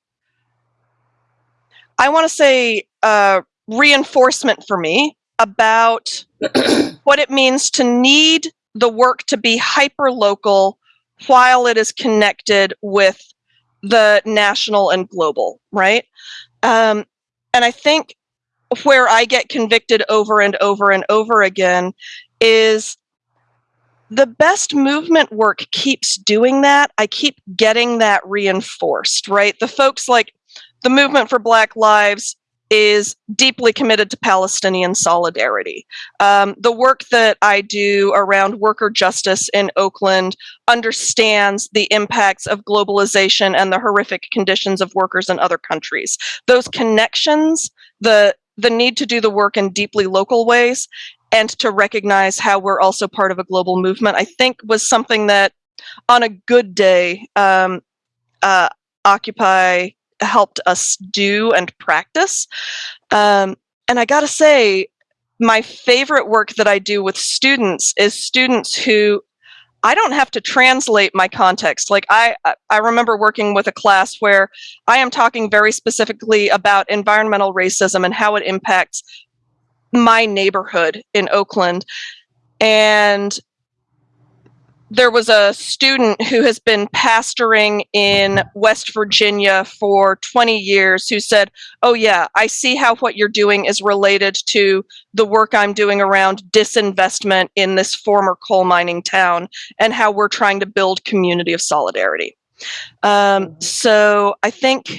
I want to say, uh, reinforcement for me about what it means to need the work to be hyper local while it is connected with the national and global, right? Um, and I think where I get convicted over and over and over again is the best movement work keeps doing that. I keep getting that reinforced, right? The folks like the movement for Black Lives is deeply committed to Palestinian solidarity. Um, the work that I do around worker justice in Oakland understands the impacts of globalization and the horrific conditions of workers in other countries. Those connections, the the need to do the work in deeply local ways and to recognize how we're also part of a global movement, I think was something that on a good day, um, uh, Occupy helped us do and practice. Um, and I got to say, my favorite work that I do with students is students who I don't have to translate my context. Like I, I remember working with a class where I am talking very specifically about environmental racism and how it impacts my neighborhood in Oakland. And there was a student who has been pastoring in West Virginia for 20 years who said, Oh, yeah, I see how what you're doing is related to the work I'm doing around disinvestment in this former coal mining town and how we're trying to build community of solidarity. Um, so I think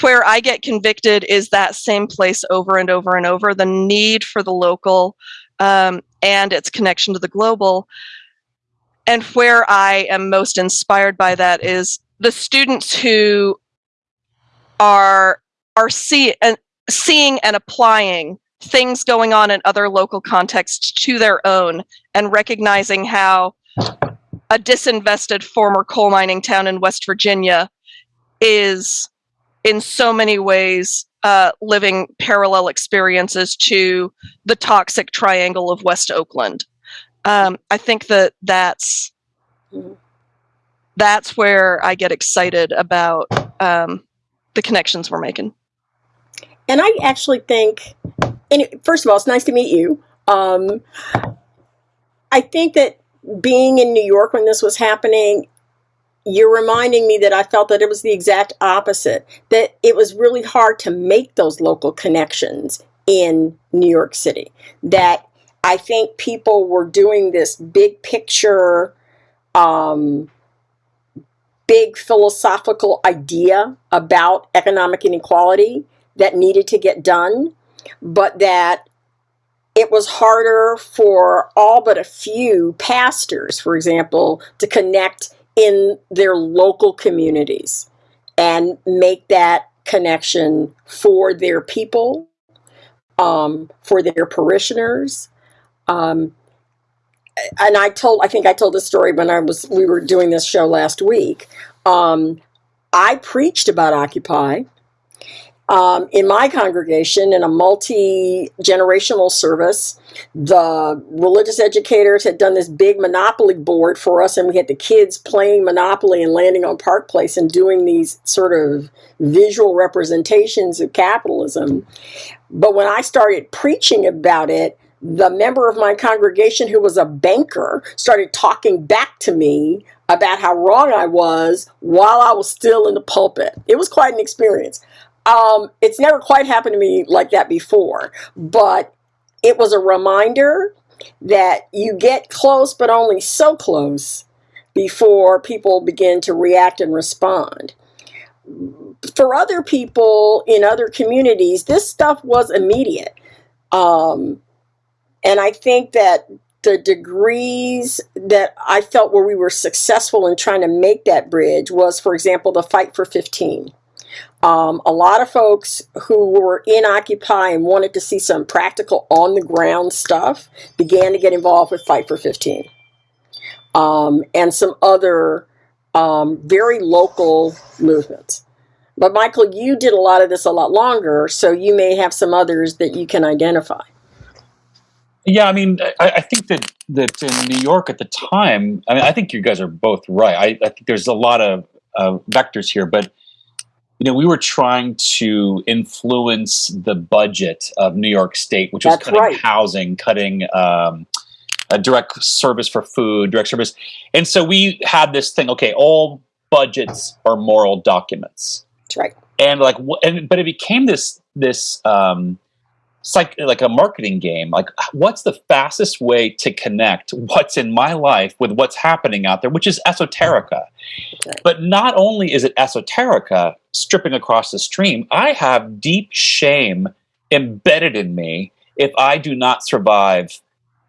where I get convicted is that same place over and over and over the need for the local um, and its connection to the global. And where I am most inspired by that is the students who are are see, uh, seeing and applying things going on in other local contexts to their own and recognizing how a disinvested former coal mining town in West Virginia is in so many ways uh, living parallel experiences to the toxic triangle of West Oakland um, I think that that's that's where I get excited about um, the connections we're making. And I actually think, and first of all, it's nice to meet you. Um, I think that being in New York when this was happening, you're reminding me that I felt that it was the exact opposite, that it was really hard to make those local connections in New York City, that I think people were doing this big picture, um, big philosophical idea about economic inequality that needed to get done, but that it was harder for all but a few pastors, for example, to connect in their local communities and make that connection for their people, um, for their parishioners, um, and I told, I think I told this story when I was, we were doing this show last week. Um, I preached about Occupy um, in my congregation in a multi generational service. The religious educators had done this big Monopoly board for us, and we had the kids playing Monopoly and landing on Park Place and doing these sort of visual representations of capitalism. But when I started preaching about it, the member of my congregation who was a banker started talking back to me about how wrong I was while I was still in the pulpit. It was quite an experience. Um, it's never quite happened to me like that before, but it was a reminder that you get close, but only so close before people begin to react and respond. For other people in other communities, this stuff was immediate. Um, and I think that the degrees that I felt where we were successful in trying to make that bridge was, for example, the Fight for 15. Um, a lot of folks who were in Occupy and wanted to see some practical on the ground stuff began to get involved with Fight for 15 um, and some other um, very local movements. But Michael, you did a lot of this a lot longer, so you may have some others that you can identify. Yeah, I mean, I, I, think that that in New York at the time, I mean, I think you guys are both right. I, I think there's a lot of uh, vectors here, but you know, we were trying to influence the budget of New York State, which was cutting right. housing, cutting um, a direct service for food, direct service, and so we had this thing. Okay, all budgets are moral documents. That's right. And like, and but it became this this. Um, psych, like a marketing game. Like, what's the fastest way to connect what's in my life with what's happening out there, which is esoterica. But not only is it esoterica stripping across the stream, I have deep shame embedded in me if I do not survive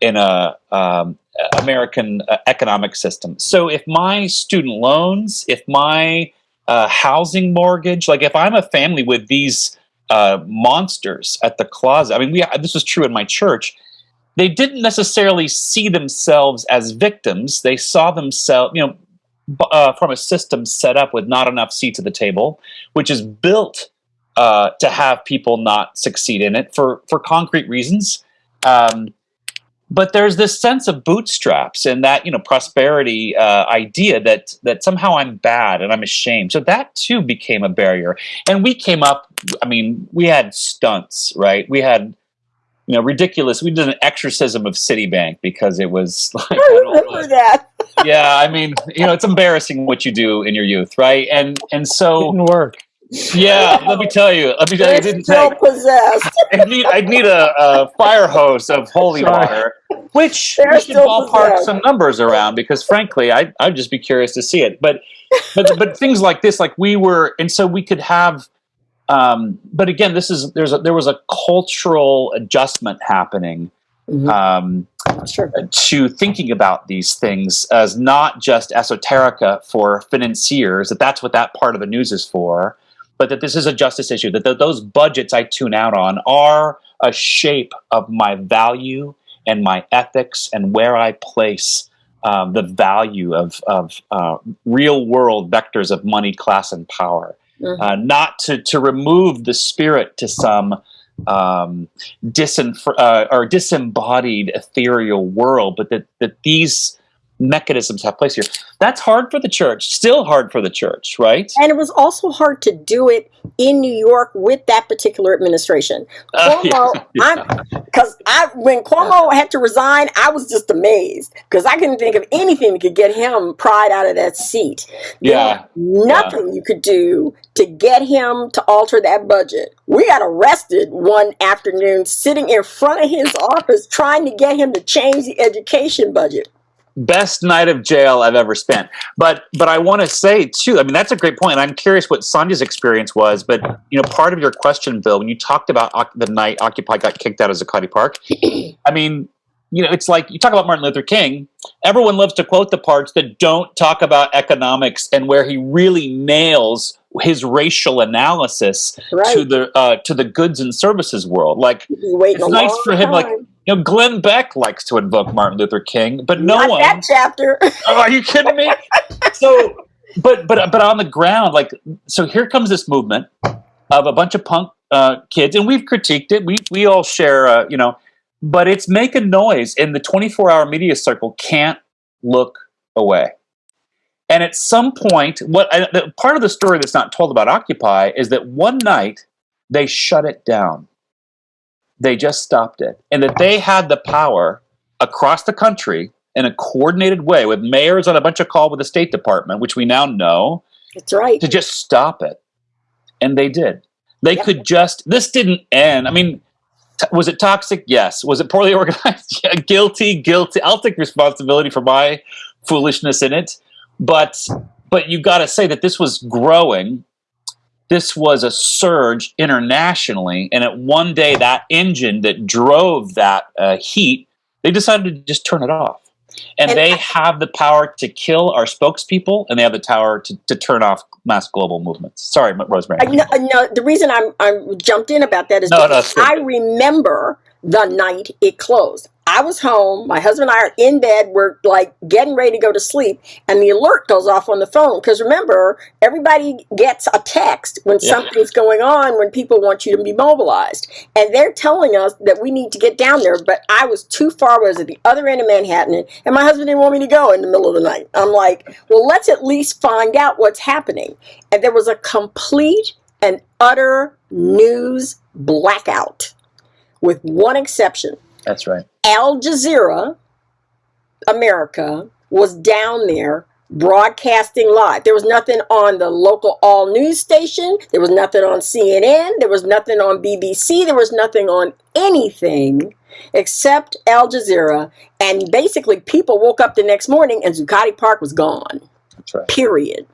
in a um, American uh, economic system. So if my student loans, if my uh, housing mortgage, like if I'm a family with these uh, monsters at the closet. I mean, we this was true in my church. They didn't necessarily see themselves as victims. They saw themselves, you know, uh, from a system set up with not enough seats at the table, which is built uh, to have people not succeed in it for for concrete reasons. Um, but there's this sense of bootstraps and that you know prosperity uh, idea that that somehow I'm bad and I'm ashamed. So that too became a barrier. And we came up. I mean, we had stunts, right? We had you know ridiculous. We did an exorcism of Citibank because it was like I remember that. yeah. I mean, you know, it's embarrassing what you do in your youth, right? And and so Didn't work. Yeah, let me tell you. Let me tell you, it didn't still take. possessed. I need, I need a, a fire hose of holy Sorry. water, which They're we should ballpark possessed. some numbers around because, frankly, I I'd just be curious to see it. But but but things like this, like we were, and so we could have. Um, but again, this is there's a, there was a cultural adjustment happening Mhm. um, Sure. to thinking about these things as not just esoterica for financiers, that that's what that part of the news is for, but that this is a justice issue, that th- those budgets I tune out on are a shape of my value and my ethics and where I place um, the value of, of uh, real world vectors of money, class, and power. Mhm. Uh, not to, to remove the spirit to some um, uh, or disembodied ethereal world, but that, that these mechanisms have place here. That's hard for the church, still hard for the church, right? And it was also hard to do it in New York with that particular administration. Uh, yeah, Cuomo, because I when Cuomo had to resign, I was just amazed because I couldn't think of anything that could get him pried out of that seat. There Yeah, nothing you could do to get him to alter that budget. We got arrested one afternoon sitting in front of his office trying to get him to change the education budget. Best night of jail I've ever spent. But but I want to say too. I mean, that's a great point. I'm curious what Sonia's experience was. But you know, part of your question, Bill, when you talked about the night Occupy got kicked out of Zuccotti Park, I mean, you know, it's like you talk about Martin Luther King. Everyone loves to quote the parts that don't talk about economics and where he really nails his racial analysis Right. to the uh, to the goods and services world. Like it's nice for him. Like time. You know, Glenn Beck likes to invoke Martin Luther King, but no Not one. that chapter. Oh, are you kidding me? so, but but but on the ground, like, so here comes this movement of a bunch of punk uh, kids, and we've critiqued it. We we all share, uh, you know, but it's making noise, and the 24 hour media circle can't look away. And at some point, what I, the, part of the story that's not told about Occupy is that one night they shut it down. They just stopped it, and that they had the power across the country in a coordinated way with mayors on a bunch of call with the State Department, which we now know, That's right. to just stop it. And they did. They Yep. could just, this didn't end. I mean, was it toxic? Yes. Was it poorly organized? Yeah, guilty, guilty. I'll take responsibility for my foolishness in it. But, but you got to say that this was growing. This was a surge internationally. And at one day, that engine that drove that uh, heat, they decided to just turn it off. And, And they I- have the power to kill our spokespeople, and they have the power to, to turn off mass global movements. Sorry, Rosemary. I, no, no, the reason I'm I'm jumped in about that is No, no, because good. I remember the night it closed. I was home. My husband and I are in bed. We're like getting ready to go to sleep, and the alert goes off on the phone. Because remember, everybody gets a text when Yeah. something's going on, when people want you to be mobilized, and they're telling us that we need to get down there. But I was too far. I was at the other end of Manhattan, and my husband didn't want me to go in the middle of the night. I'm like, well, let's at least find out what's happening. And there was a complete and utter news blackout, with one exception. That's right. Al Jazeera America was down there broadcasting live. There was nothing on the local all news station. There was nothing on CNN. There was nothing on BBC. There was nothing on anything except Al Jazeera. And basically, people woke up the next morning and Zuccotti Park was gone. That's right. Period.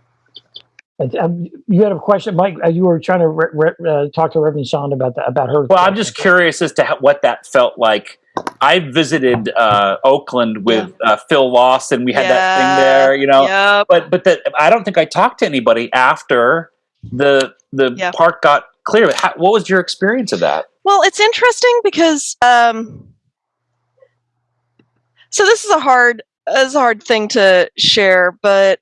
Um, you had a question, Mike. uh, You were trying to re- re- uh, talk to Reverend Shonda about the, about her. Well, I'm just curious as to how, what that felt like. I visited uh, Oakland with uh, Phil Lawson. We had that thing there, you know. Yep. But but the, I don't think I talked to anybody after the the Yeah. park got clear. How, what was your experience of that? Well, it's interesting because um, so this is a hard is a hard thing to share, but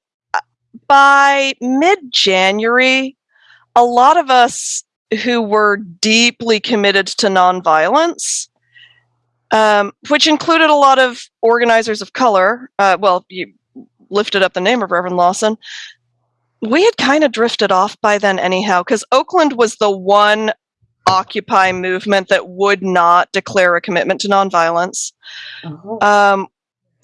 by mid January, a lot of us who were deeply committed to nonviolence um, which included a lot of organizers of color. Uh, well, you lifted up the name of Reverend Lawson. We had kind of drifted off by then, anyhow, because Oakland was the one Occupy movement that would not declare a commitment to nonviolence. Oh. Um,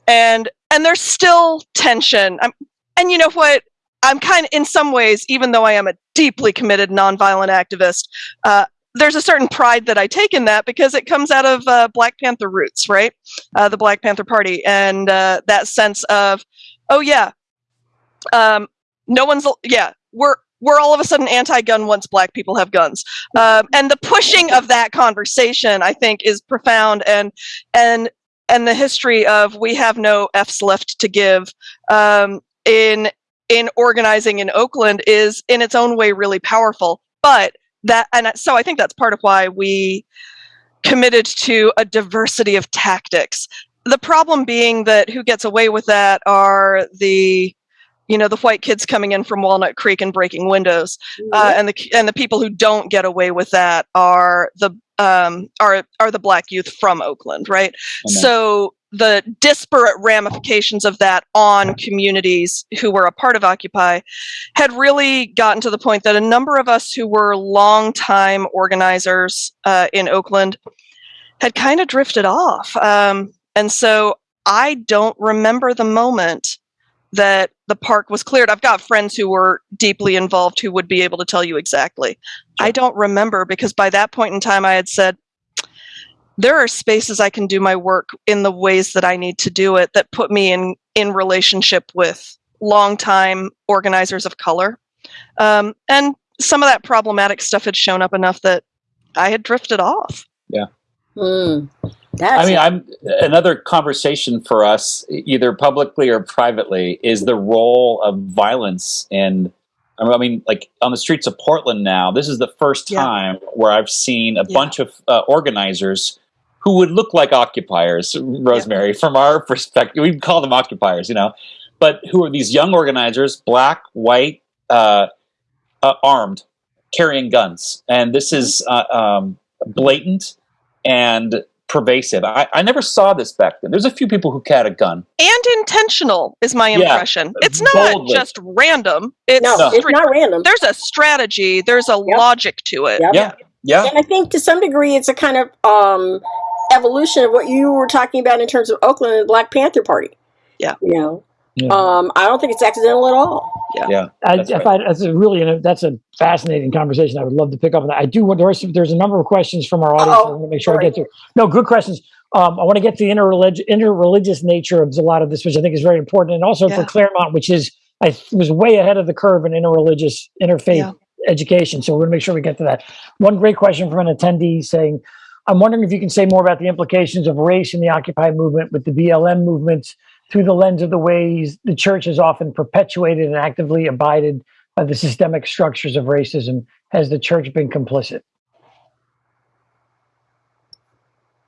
and and there's still tension. I'm, and you know what? I'm kind of, in some ways, even though I am a deeply committed nonviolent activist, uh, there's a certain pride that I take in that because it comes out of uh, Black Panther roots, right? Uh, the Black Panther Party, and uh, that sense of, oh yeah, um, no one's, yeah, we're we're all of a sudden anti-gun once black people have guns, um, and the pushing of that conversation, I think, is profound, and and and the history of we have no f's left to give um, in in organizing in Oakland is in its own way really powerful, but that and so i think that's part of why we committed to a diversity of tactics. The problem being that who gets away with that are the you know the white kids coming in from walnut creek and breaking windows uh, and the and the people who don't get away with that are the um, are are the black youth from oakland right so the disparate ramifications of that on communities who were a part of Occupy had really gotten to the point that a number of us who were longtime organizers uh, in Oakland had kind of drifted off. Um, and so I don't remember the moment that the park was cleared. I've got friends who were deeply involved who would be able to tell you exactly. I don't remember because by that point in time, I had said, there are spaces I can do my work in the ways that I need to do it that put me in in relationship with longtime organizers of color, um, and some of that problematic stuff had shown up enough that I had drifted off. Yeah. Mm, I mean, I'm another conversation for us, either publicly or privately, is the role of violence and I mean, like on the streets of Portland now. This is the first Yeah. time where I've seen a Yeah. bunch of uh, organizers who would look like occupiers, Rosemary, from our perspective. We call them occupiers, you know, but who are these young organizers, black, white, uh, uh, armed, carrying guns, and this is uh, um, blatant and pervasive. I, I never saw this back then. There's a few people who had a gun. And intentional is my Yeah, impression. It's not boldly. just random. It's No, it's not random. There's a strategy. There's a logic to it. Yep. Yeah, yeah. And I think to some degree it's a kind of um, evolution of what you were talking about in terms of Oakland and the Black Panther Party. Yeah. You know, um, I don't think it's accidental at all. Yeah. Yeah. I, That's if right. I, that's a really that's a fascinating conversation. I would love to pick up on that. I do want there's there's a number of questions from our audience. I want to make sure I get to. No, good questions. Um, I want to get to the interrelig- interreligious nature of a lot of this, which I think is very important, and also for Claremont, which is I was way ahead of the curve in interreligious interfaith Yeah. education. So we're going to make sure we get to that. One great question from an attendee saying, "I'm wondering if you can say more about the implications of race in the Occupy movement with the BLM movement." Through the lens of the ways the church has often perpetuated and actively abided by the systemic structures of racism. Has the church been complicit?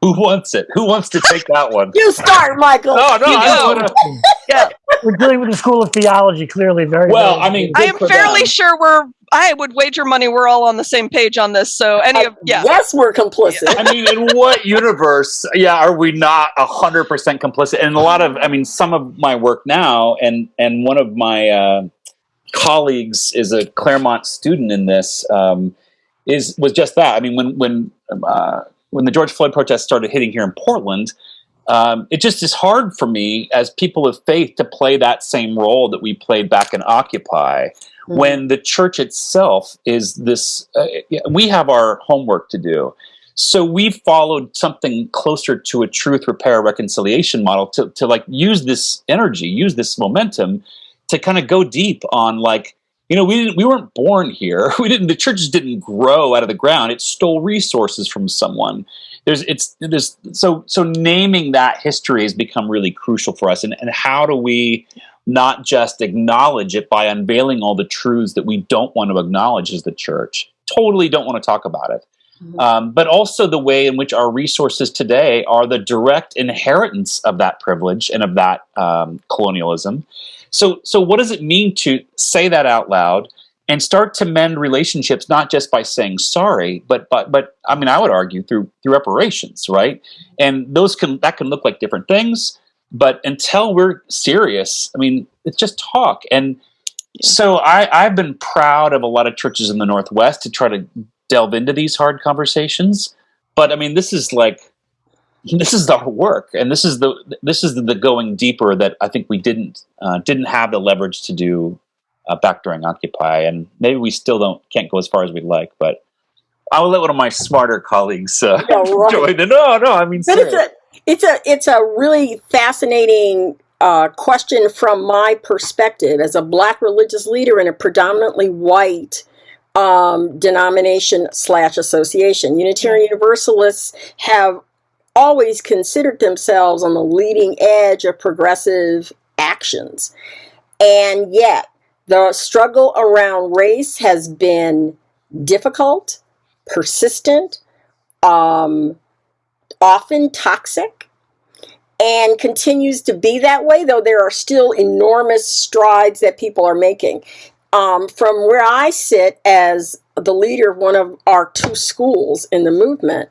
Who wants it? Who wants to take that one? You start, Michael. No, no, You I don't wanna- Yeah. We're dealing with the school of theology, clearly. Very Well, very- I mean, I am fairly them. sure we're. I would wager money we're all on the same page on this. So any of yeah. Yes, we're complicit. I mean, in what universe, yeah, are we not hundred percent complicit? And a lot of, I mean, some of my work now, and and one of my uh, colleagues is a Claremont student in this, um, is was just that. I mean, when when uh, when the George Floyd protests started hitting here in Portland, um, it just is hard for me as people of faith to play that same role that we played back in Occupy when the church itself is this uh, we have our homework to do. So we followed something closer to a truth repair reconciliation model to, to like use this energy use this momentum to kind of go deep on like you know we didn't we weren't born here. We didn't the churches didn't grow out of the ground. It stole resources from someone there's it's there's so so naming that history has become really crucial for us. And, and how do we not just acknowledge it by unveiling all the truths that we don't want to acknowledge as the church? Totally don't want to talk about it. Um, but also the way in which our resources today are the direct inheritance of that privilege and of that um, colonialism. So so what does it mean to say that out loud and start to mend relationships not just by saying sorry but but but i mean i would argue through through reparations right? And those can that can look like different things but until we're serious i mean it's just talk. And so i i've been proud of a lot of churches in the northwest to try to delve into these hard conversations. But i mean this is like this is our work and this is the this is the, the going deeper that i think we didn't uh, didn't have the leverage to do uh, back during occupy and maybe we still don't can't go as far as we'd like but i'll let one of my smarter colleagues uh, Yeah, right. join in no no i mean But it's a it's a it's a really fascinating uh, question from my perspective as a black religious leader in a predominantly white um, denomination slash association. Unitarian Universalists have always considered themselves on the leading edge of progressive actions, and yet the struggle around race has been difficult, persistent. Um, often toxic and continues to be that way, though there are still enormous strides that people are making. Um, from where I sit as the leader of one of our two schools in the movement,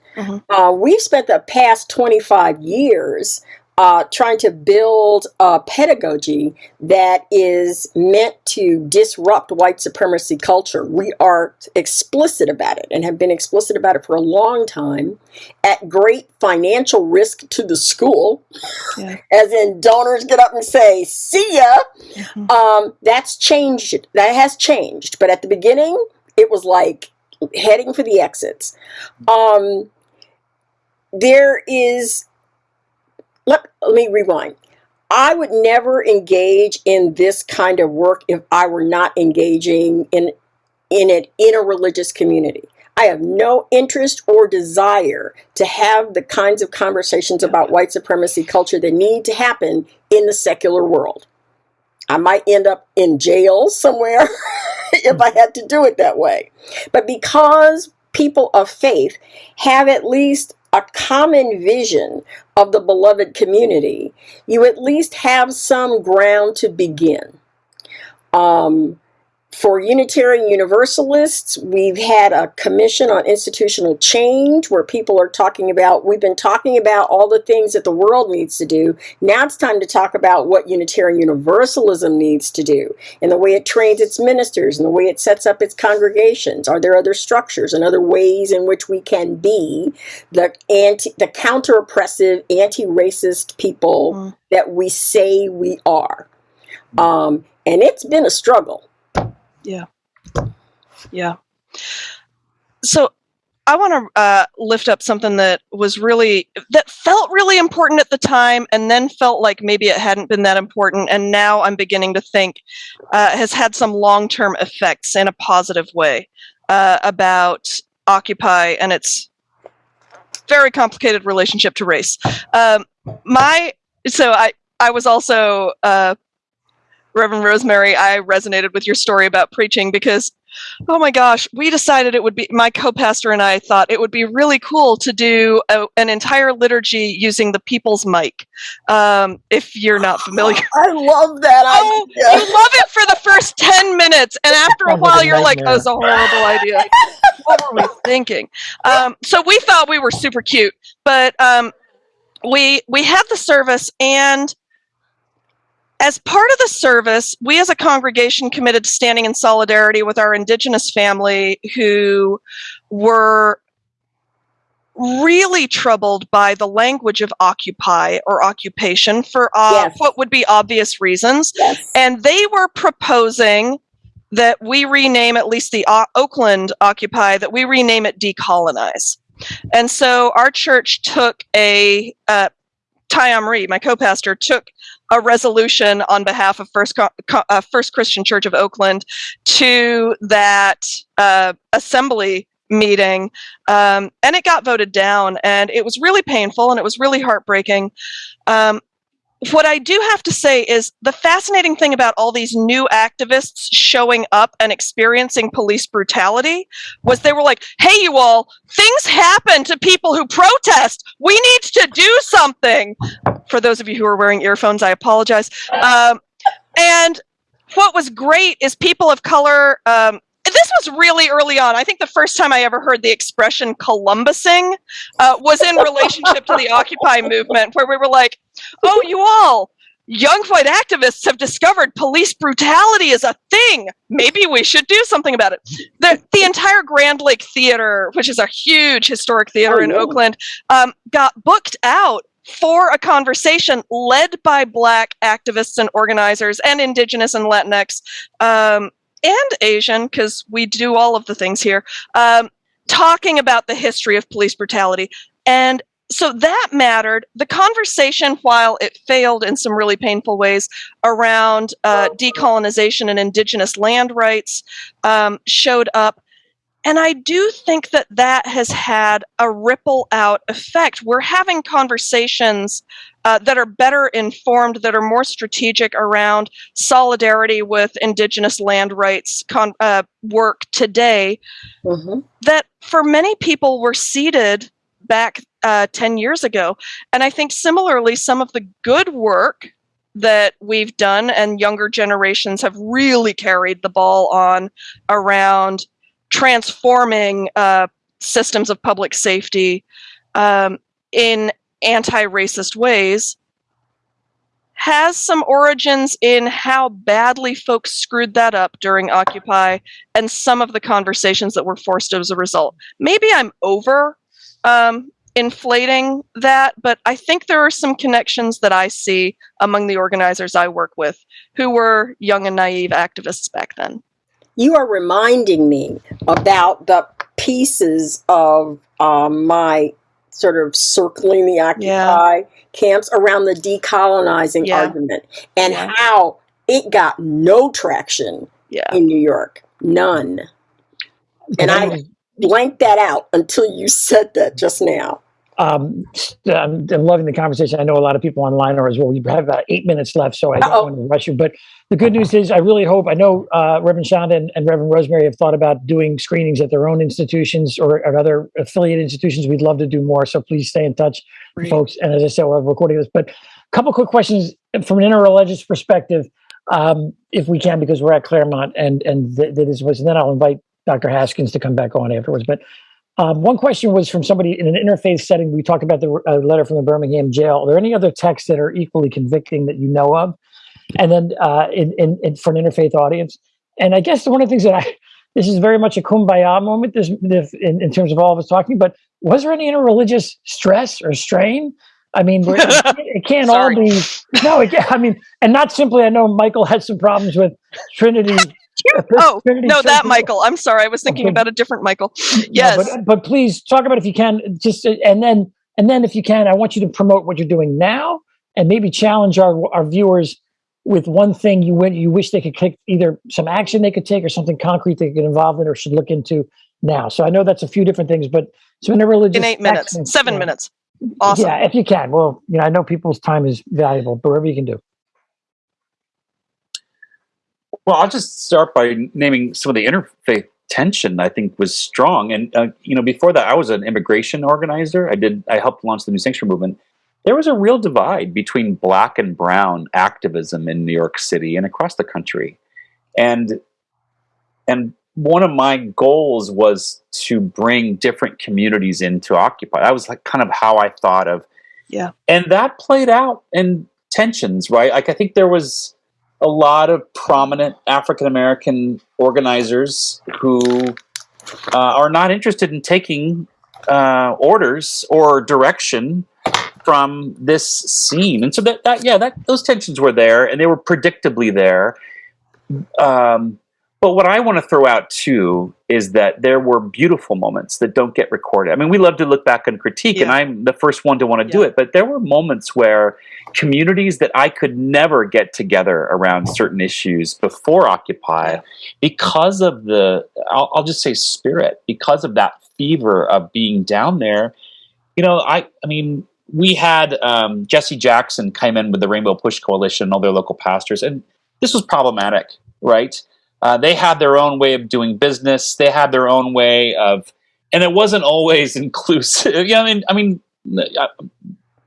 uh, we've spent the past 25 years uh, trying to build a pedagogy that is meant to disrupt white supremacy culture. We are explicit about it and have been explicit about it for a long time at great financial risk to the school, as in donors get up and say, see ya. Um, that's changed. That has changed. But at the beginning, it was like heading for the exits. Um, there is let, let me rewind. I would never engage in this kind of work if I were not engaging in in it in a religious community. I have no interest or desire to have the kinds of conversations about white supremacy culture that need to happen in the secular world. I might end up in jail somewhere if I had to do it that way. But because people of faith have at least a common vision of the beloved community, you at least have some ground to begin. Um, for Unitarian Universalists, we've had a commission on institutional change where people are talking about, we've been talking about all the things that the world needs to do. Now it's time to talk about what Unitarian Universalism needs to do and the way it trains its ministers and the way it sets up its congregations. Are there other structures and other ways in which we can be the anti, the counter oppressive, anti racist people that we say we are? Um, and it's been a struggle. Yeah. Yeah. So I want to uh, lift up something that was really, that felt really important at the time and then felt like maybe it hadn't been that important. And now I'm beginning to think uh, has had some long term effects in a positive way uh, about Occupy and its very complicated relationship to race. Um, my, so I, I was also, uh, Reverend Rosemary, I resonated with your story about preaching because, oh my gosh, we decided it would be, my co pastor and I thought it would be really cool to do a, an entire liturgy using the people's mic. Um, if you're not familiar. I love that. Oh, you love it for the first 10 minutes. And after a while, you're like, oh, it's a horrible idea. what were we thinking? Um, so we thought we were super cute, but um, we we had the service and as part of the service, we as a congregation committed to standing in solidarity with our indigenous family who were really troubled by the language of occupy or occupation for uh, Yes. what would be obvious reasons. And they were proposing that we rename at least the O- Oakland Occupy, that we rename it Decolonize. And so our church took a, uh, Ty my co-pastor, took a resolution on behalf of First, uh, First Christian Church of Oakland to that uh, assembly meeting, um, and it got voted down, and it was really painful and it was really heartbreaking. Um, what I do have to say is the fascinating thing about all these new activists showing up and experiencing police brutality was they were like, hey, you all, things happen to people who protest. We need to do something. For those of you who are wearing earphones, I apologize. Um, and what was great is people of color. Um, this was really early on. I think the first time I ever heard the expression Columbusing uh, was in relationship to the Occupy movement, where we were like, "Oh, you all." Young white activists have discovered police brutality is a thing. Maybe we should do something about it. The, the entire Grand Lake Theater, which is a huge historic theater Oh, in yeah. Oakland, um, got booked out for a conversation led by Black activists and organizers and Indigenous and Latinx um, and Asian, because we do all of the things here, um, talking about the history of police brutality. And so that mattered. The conversation, while it failed in some really painful ways around uh, decolonization and indigenous land rights, um, showed up. And I do think that that has had a ripple out effect. We're having conversations uh, that are better informed, that are more strategic around solidarity with indigenous land rights con- uh, work today Mm-hmm. that for many people were seeded back uh, 10 years ago. And I think similarly, some of the good work that we've done and younger generations have really carried the ball on around transforming uh, systems of public safety um, in anti racist ways has some origins in how badly folks screwed that up during Occupy and some of the conversations that were forced as a result. Maybe I'm over um, inflating that, but I think there are some connections that I see among the organizers I work with who were young and naive activists back then. You are reminding me about the pieces of um, my sort of circling the Occupy camps around the decolonizing Yeah. argument and Yeah. how it got no traction Yeah. in New York. None. And I blanked that out until you said that just now. Um, I'm, I'm loving the conversation. I know a lot of people online are as well. We have about eight minutes left, so I don't Uh-oh. want to rush you. But the good news is, I really hope. I know uh, Reverend Sandhya and, and Reverend Rosemary have thought about doing screenings at their own institutions or at other affiliate institutions. We'd love to do more, so please stay in touch, Great. folks. And as I said, we're recording this. But a couple quick questions from an interreligious perspective, um, if we can, because we're at Claremont, and and th- that is was. And then I'll invite Dr. Haskins to come back on afterwards. But um, one question was from somebody in an interfaith setting. We talked about the uh, letter from the Birmingham jail. Are there any other texts that are equally convicting that you know of? And then uh, in, in, in, for an interfaith audience. And I guess one of the things that I, this is very much a kumbaya moment this, this, in, in terms of all of us talking, but was there any interreligious stress or strain? I mean, it can't, all be, no, it I mean, and not simply, I know Michael had some problems with Trinity. Oh, no, that Church- Michael. I'm sorry. I was thinking Okay. about a different Michael. no, Yes. but, but please talk about if you can just uh, and then and then if you can, I want you to promote what you're doing now and maybe challenge our our viewers with one thing you win, you wish they could take either some action they could take or something concrete they could get involved in or should look into now. So I know that's a few different things, but so in a religious in eight minutes, seven minutes. Awesome. Yeah, if you can. Well, you know, I know people's time is valuable, but whatever you can do. Well, I'll just start by naming some of the interfaith tension I think was strong. And uh, you know, before that, I was an immigration organizer. I did I helped launch the New Sanctuary movement. There was a real divide between black and brown activism in New York City and across the country, and and one of my goals was to bring different communities into Occupy. That was like kind of how I thought of Yeah. and that played out in tensions right like i think there was a lot of prominent african american organizers who uh, are not interested in taking uh, orders or direction from this scene. And so that, that yeah that those tensions were there and they were predictably there. Um, but what I want to throw out too is that there were beautiful moments that don't get recorded. I mean, we love to look back and critique, and I'm the first one to want to do it. But there were moments where communities that I could never get together around certain issues before Occupy, because of the, I'll, I'll just say spirit, because of that fever of being down there. You know, I, I mean, we had um, Jesse Jackson come in with the Rainbow Push Coalition, and all their local pastors, and this was problematic, right? Uh, they had their own way of doing business. They had their own way of, and it wasn't always inclusive. yeah, I mean, I mean, uh,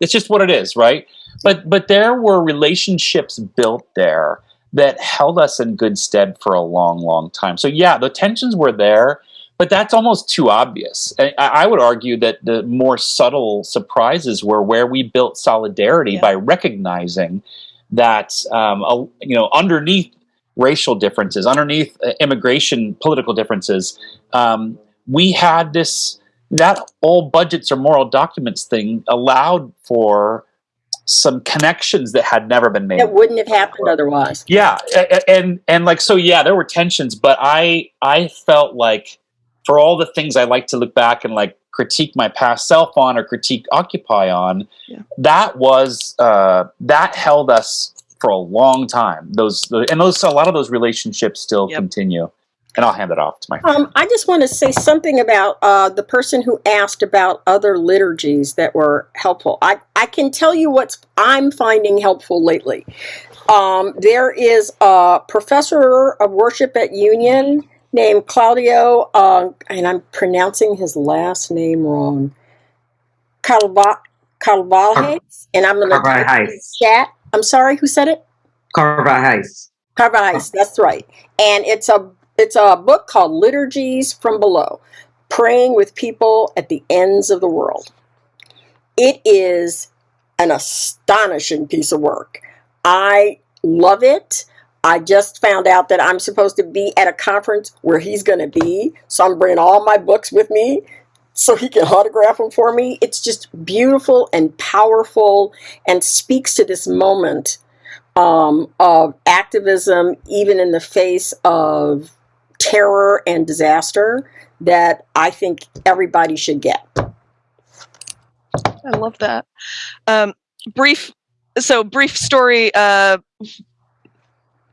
it's just what it is, right? But but there were relationships built there that held us in good stead for a long, long time. So yeah, the tensions were there, but that's almost too obvious. I, I would argue that the more subtle surprises were where we built solidarity Yeah. by recognizing that um, a, you know underneath racial differences, underneath uh, immigration political differences, um, we had this that all budgets or moral documents thing allowed for some connections that had never been made That wouldn't have happened otherwise. yeah and and like so yeah there were tensions but i i felt like for all the things i like to look back and like critique my past self on or critique occupy on Yeah. that was uh that held us for a long time those and those a lot of those relationships still Yep. continue and i'll hand it off to my Um, I just want to say something about uh, the person who asked about other liturgies that were helpful. I, I can tell you what I'm finding helpful lately. Um, there is a professor of worship at Union named Claudio, uh, and I'm pronouncing his last name wrong. Calva, Calvajes, and I'm going to chat. I'm sorry, who said it? Carvalhaes. Carvalhaes, that's right. And it's a it's a book called Liturgies from Below, Praying with People at the Ends of the World. It is an astonishing piece of work. I love it. I just found out that I'm supposed to be at a conference where he's going to be, so I'm bringing all my books with me so he can autograph them for me. It's just beautiful and powerful and speaks to this moment um, of activism, even in the face of terror and disaster, that I think everybody should get. I love that. Um, brief, so brief story. Uh,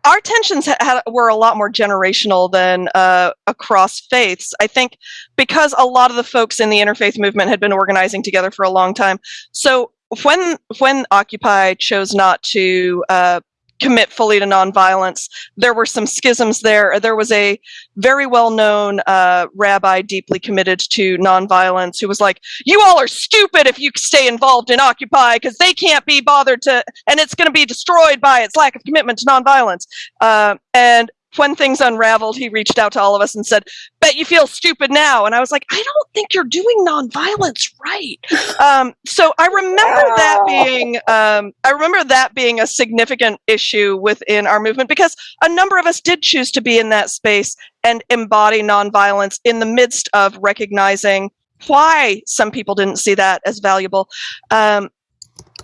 our tensions were a lot more generational than uh, across faiths. I think because a lot of the folks in the interfaith movement had been organizing together for a long time. So when when Occupy chose not to uh, commit fully to nonviolence, there were some schisms there. There was a very well known uh, rabbi deeply committed to nonviolence who was like, You all are stupid if you stay involved in Occupy because they can't be bothered to, and it's going to be destroyed by its lack of commitment to nonviolence. Uh, and when things unraveled, he reached out to all of us and said, Bet you feel stupid now. And I was like, I don't think you're doing nonviolence right. Um, so I remember that being, um, I remember that being a significant issue within our movement because a number of us did choose to be in that space and embody nonviolence in the midst of recognizing why some people didn't see that as valuable. Um,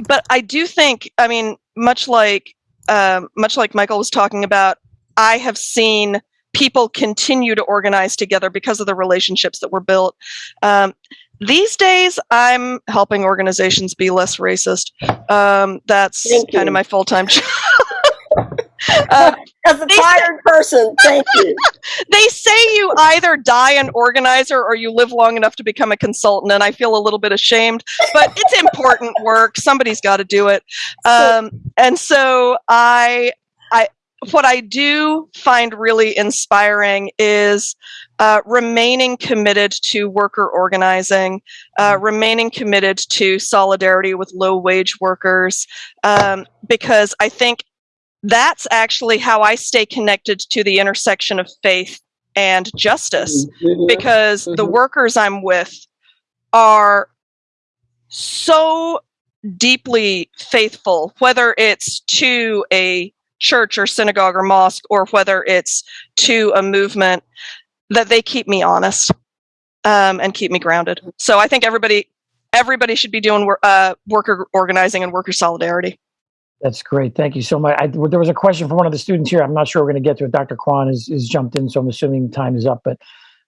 but I do think, I mean, much like um, much like Michael was talking about, I have seen people continue to organize together because of the relationships that were built. Um, these days, I'm helping organizations be less racist. Um, that's Thank kind you. of my full time job. uh, As a tired person, thank you. they say you either die an organizer or you live long enough to become a consultant and i feel a little bit ashamed but it's important work somebody's got to do it um, and so i i what i do find really inspiring is uh, remaining committed to worker organizing uh, remaining committed to solidarity with low wage workers um, because i think that's actually how I stay connected to the intersection of faith and justice Mhm. because the Mhm. workers I'm with are so deeply faithful, whether it's to a church or synagogue or mosque, or whether it's to a movement, that they keep me honest um, and keep me grounded. So I think everybody everybody should be doing wor- uh, worker organizing and worker solidarity. That's great. Thank you so much. I, there was a question from one of the students here. I'm not sure we're going to get to it. Dr. Kuan has, has jumped in, so I'm assuming time is up. But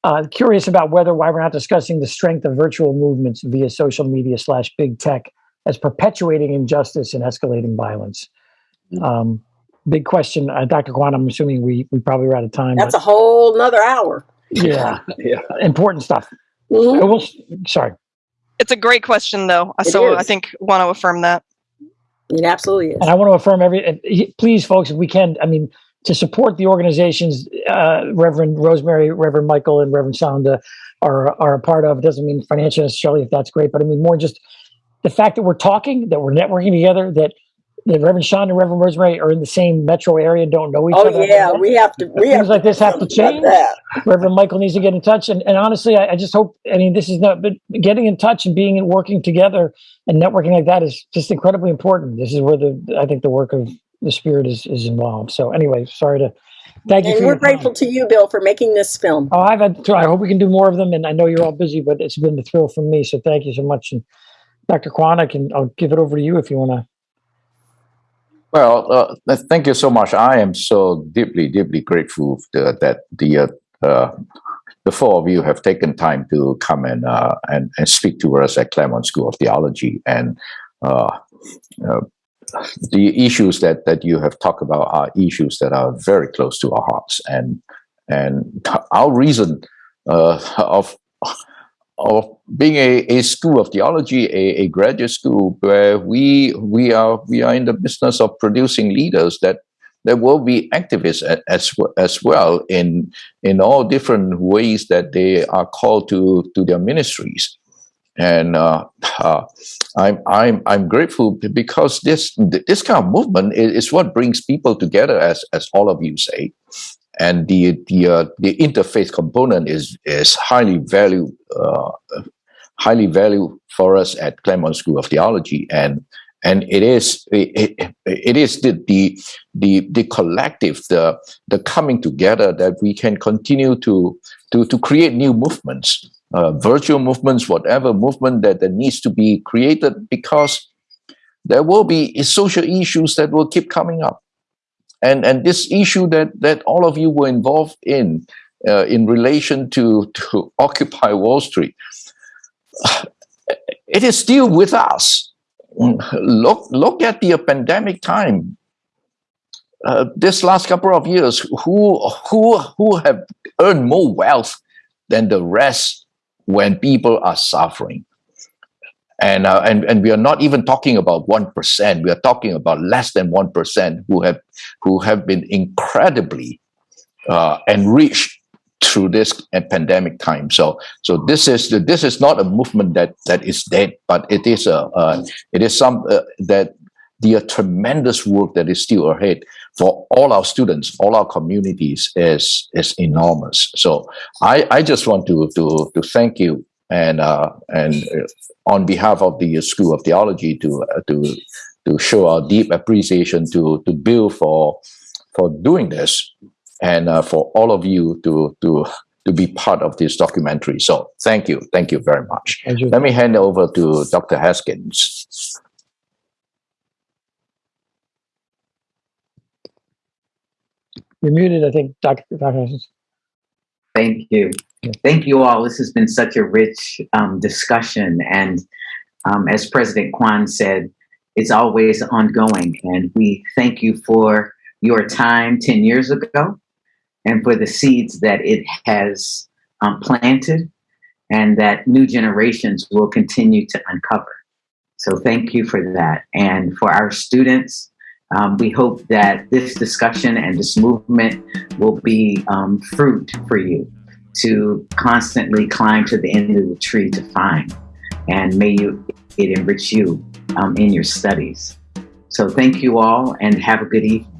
uh, curious about whether why we're not discussing the strength of virtual movements via social media slash big tech as perpetuating injustice and escalating violence. Um, big question, uh, Dr. Kuan. I'm assuming we we probably are out of time. That's a whole nother hour. yeah, Yeah. important stuff. Mhm. Uh, we'll, sorry. It's a great question, though. It so I think want to affirm that. It absolutely is. And I want to affirm every, and please, folks, if we can, I mean, to support the organizations uh, Reverend Rosemary, Reverend Michael, and Reverend Sandhya are are a part of. It doesn't mean financially necessarily if that's great, but I mean more just the fact that we're talking, that we're networking together, that the Reverend Sandhya and Reverend Rosemary are in the same metro area and don't know each Oh other. Oh yeah, we have to. We have Things like this have to change. Reverend Michael needs to get in touch. And, and honestly, I, I just hope, I mean, this is not, but getting in touch and being and working together and networking like that is just incredibly important. This is where the, I think the work of the spirit is, is involved. So anyway, sorry to, thank you And we're your time. grateful to you, Bill, for making this film. Oh, I've had, I hope we can do more of them. And I know you're all busy, but it's been a thrill for me. So thank you so much. And Dr. Kuan, I can, I'll give it over to you if you want to. Well, uh, thank you so much. I am so deeply, deeply grateful that the uh, uh, the four of you have taken time to come and uh, and, and speak to us at Claremont School of Theology. And uh, uh, the issues that that you have talked about are issues that are very close to our hearts. And and our reason of of being a, a school of theology, a, a graduate school where we we are we are in the business of producing leaders that that will be activists as as well in in all different ways that they are called to to their ministries. And uh, uh, I'm I'm I'm grateful because this this kind of movement is, is what brings people together, as as all of you say and the the uh, the interfaith component is is highly valued uh, highly valued for us at Claremont School of Theology. And and it is it, it, it is the, the the the collective the the coming together that we can continue to to to create new movements uh, virtual movements whatever movement that, that needs to be created because there will be social issues that will keep coming up and and this issue that that all of you were involved in uh, in relation to to Occupy Wall Street, it is still with us. Look look at the pandemic time. Uh, this last couple of years, who who who have earned more wealth than the rest when people are suffering? And uh, and and we are not even talking about one percent. We are talking about less than one percent who have who have been incredibly uh, enriched through this pandemic time. So so this is this is not a movement that that is dead, but it is a uh, it is some uh, that the uh, tremendous work that is still ahead for all our students, all our communities is is enormous. So I I just want to to to thank you and uh, and uh, on behalf of the School of Theology to uh, to to show our deep appreciation to to Bill for for doing this and uh, for all of you to to to be part of this documentary. So thank you, thank you very much. You. Let me hand over to Dr. Haskins. You're muted, I think, Dr. Dr. Haskins. Thank you. Thank you all. This has been such a rich um, discussion. And um, as President Kuan said, it's always ongoing. And we thank you for your time 10 years ago and for the seeds that it has um, planted and that new generations will continue to uncover. So thank you for that. And for our students, um, we hope that this discussion and this movement will be um, fruit for you to constantly climb to the end of the tree to find. And may you it enrich you um, in your studies. So thank you all and have a good evening.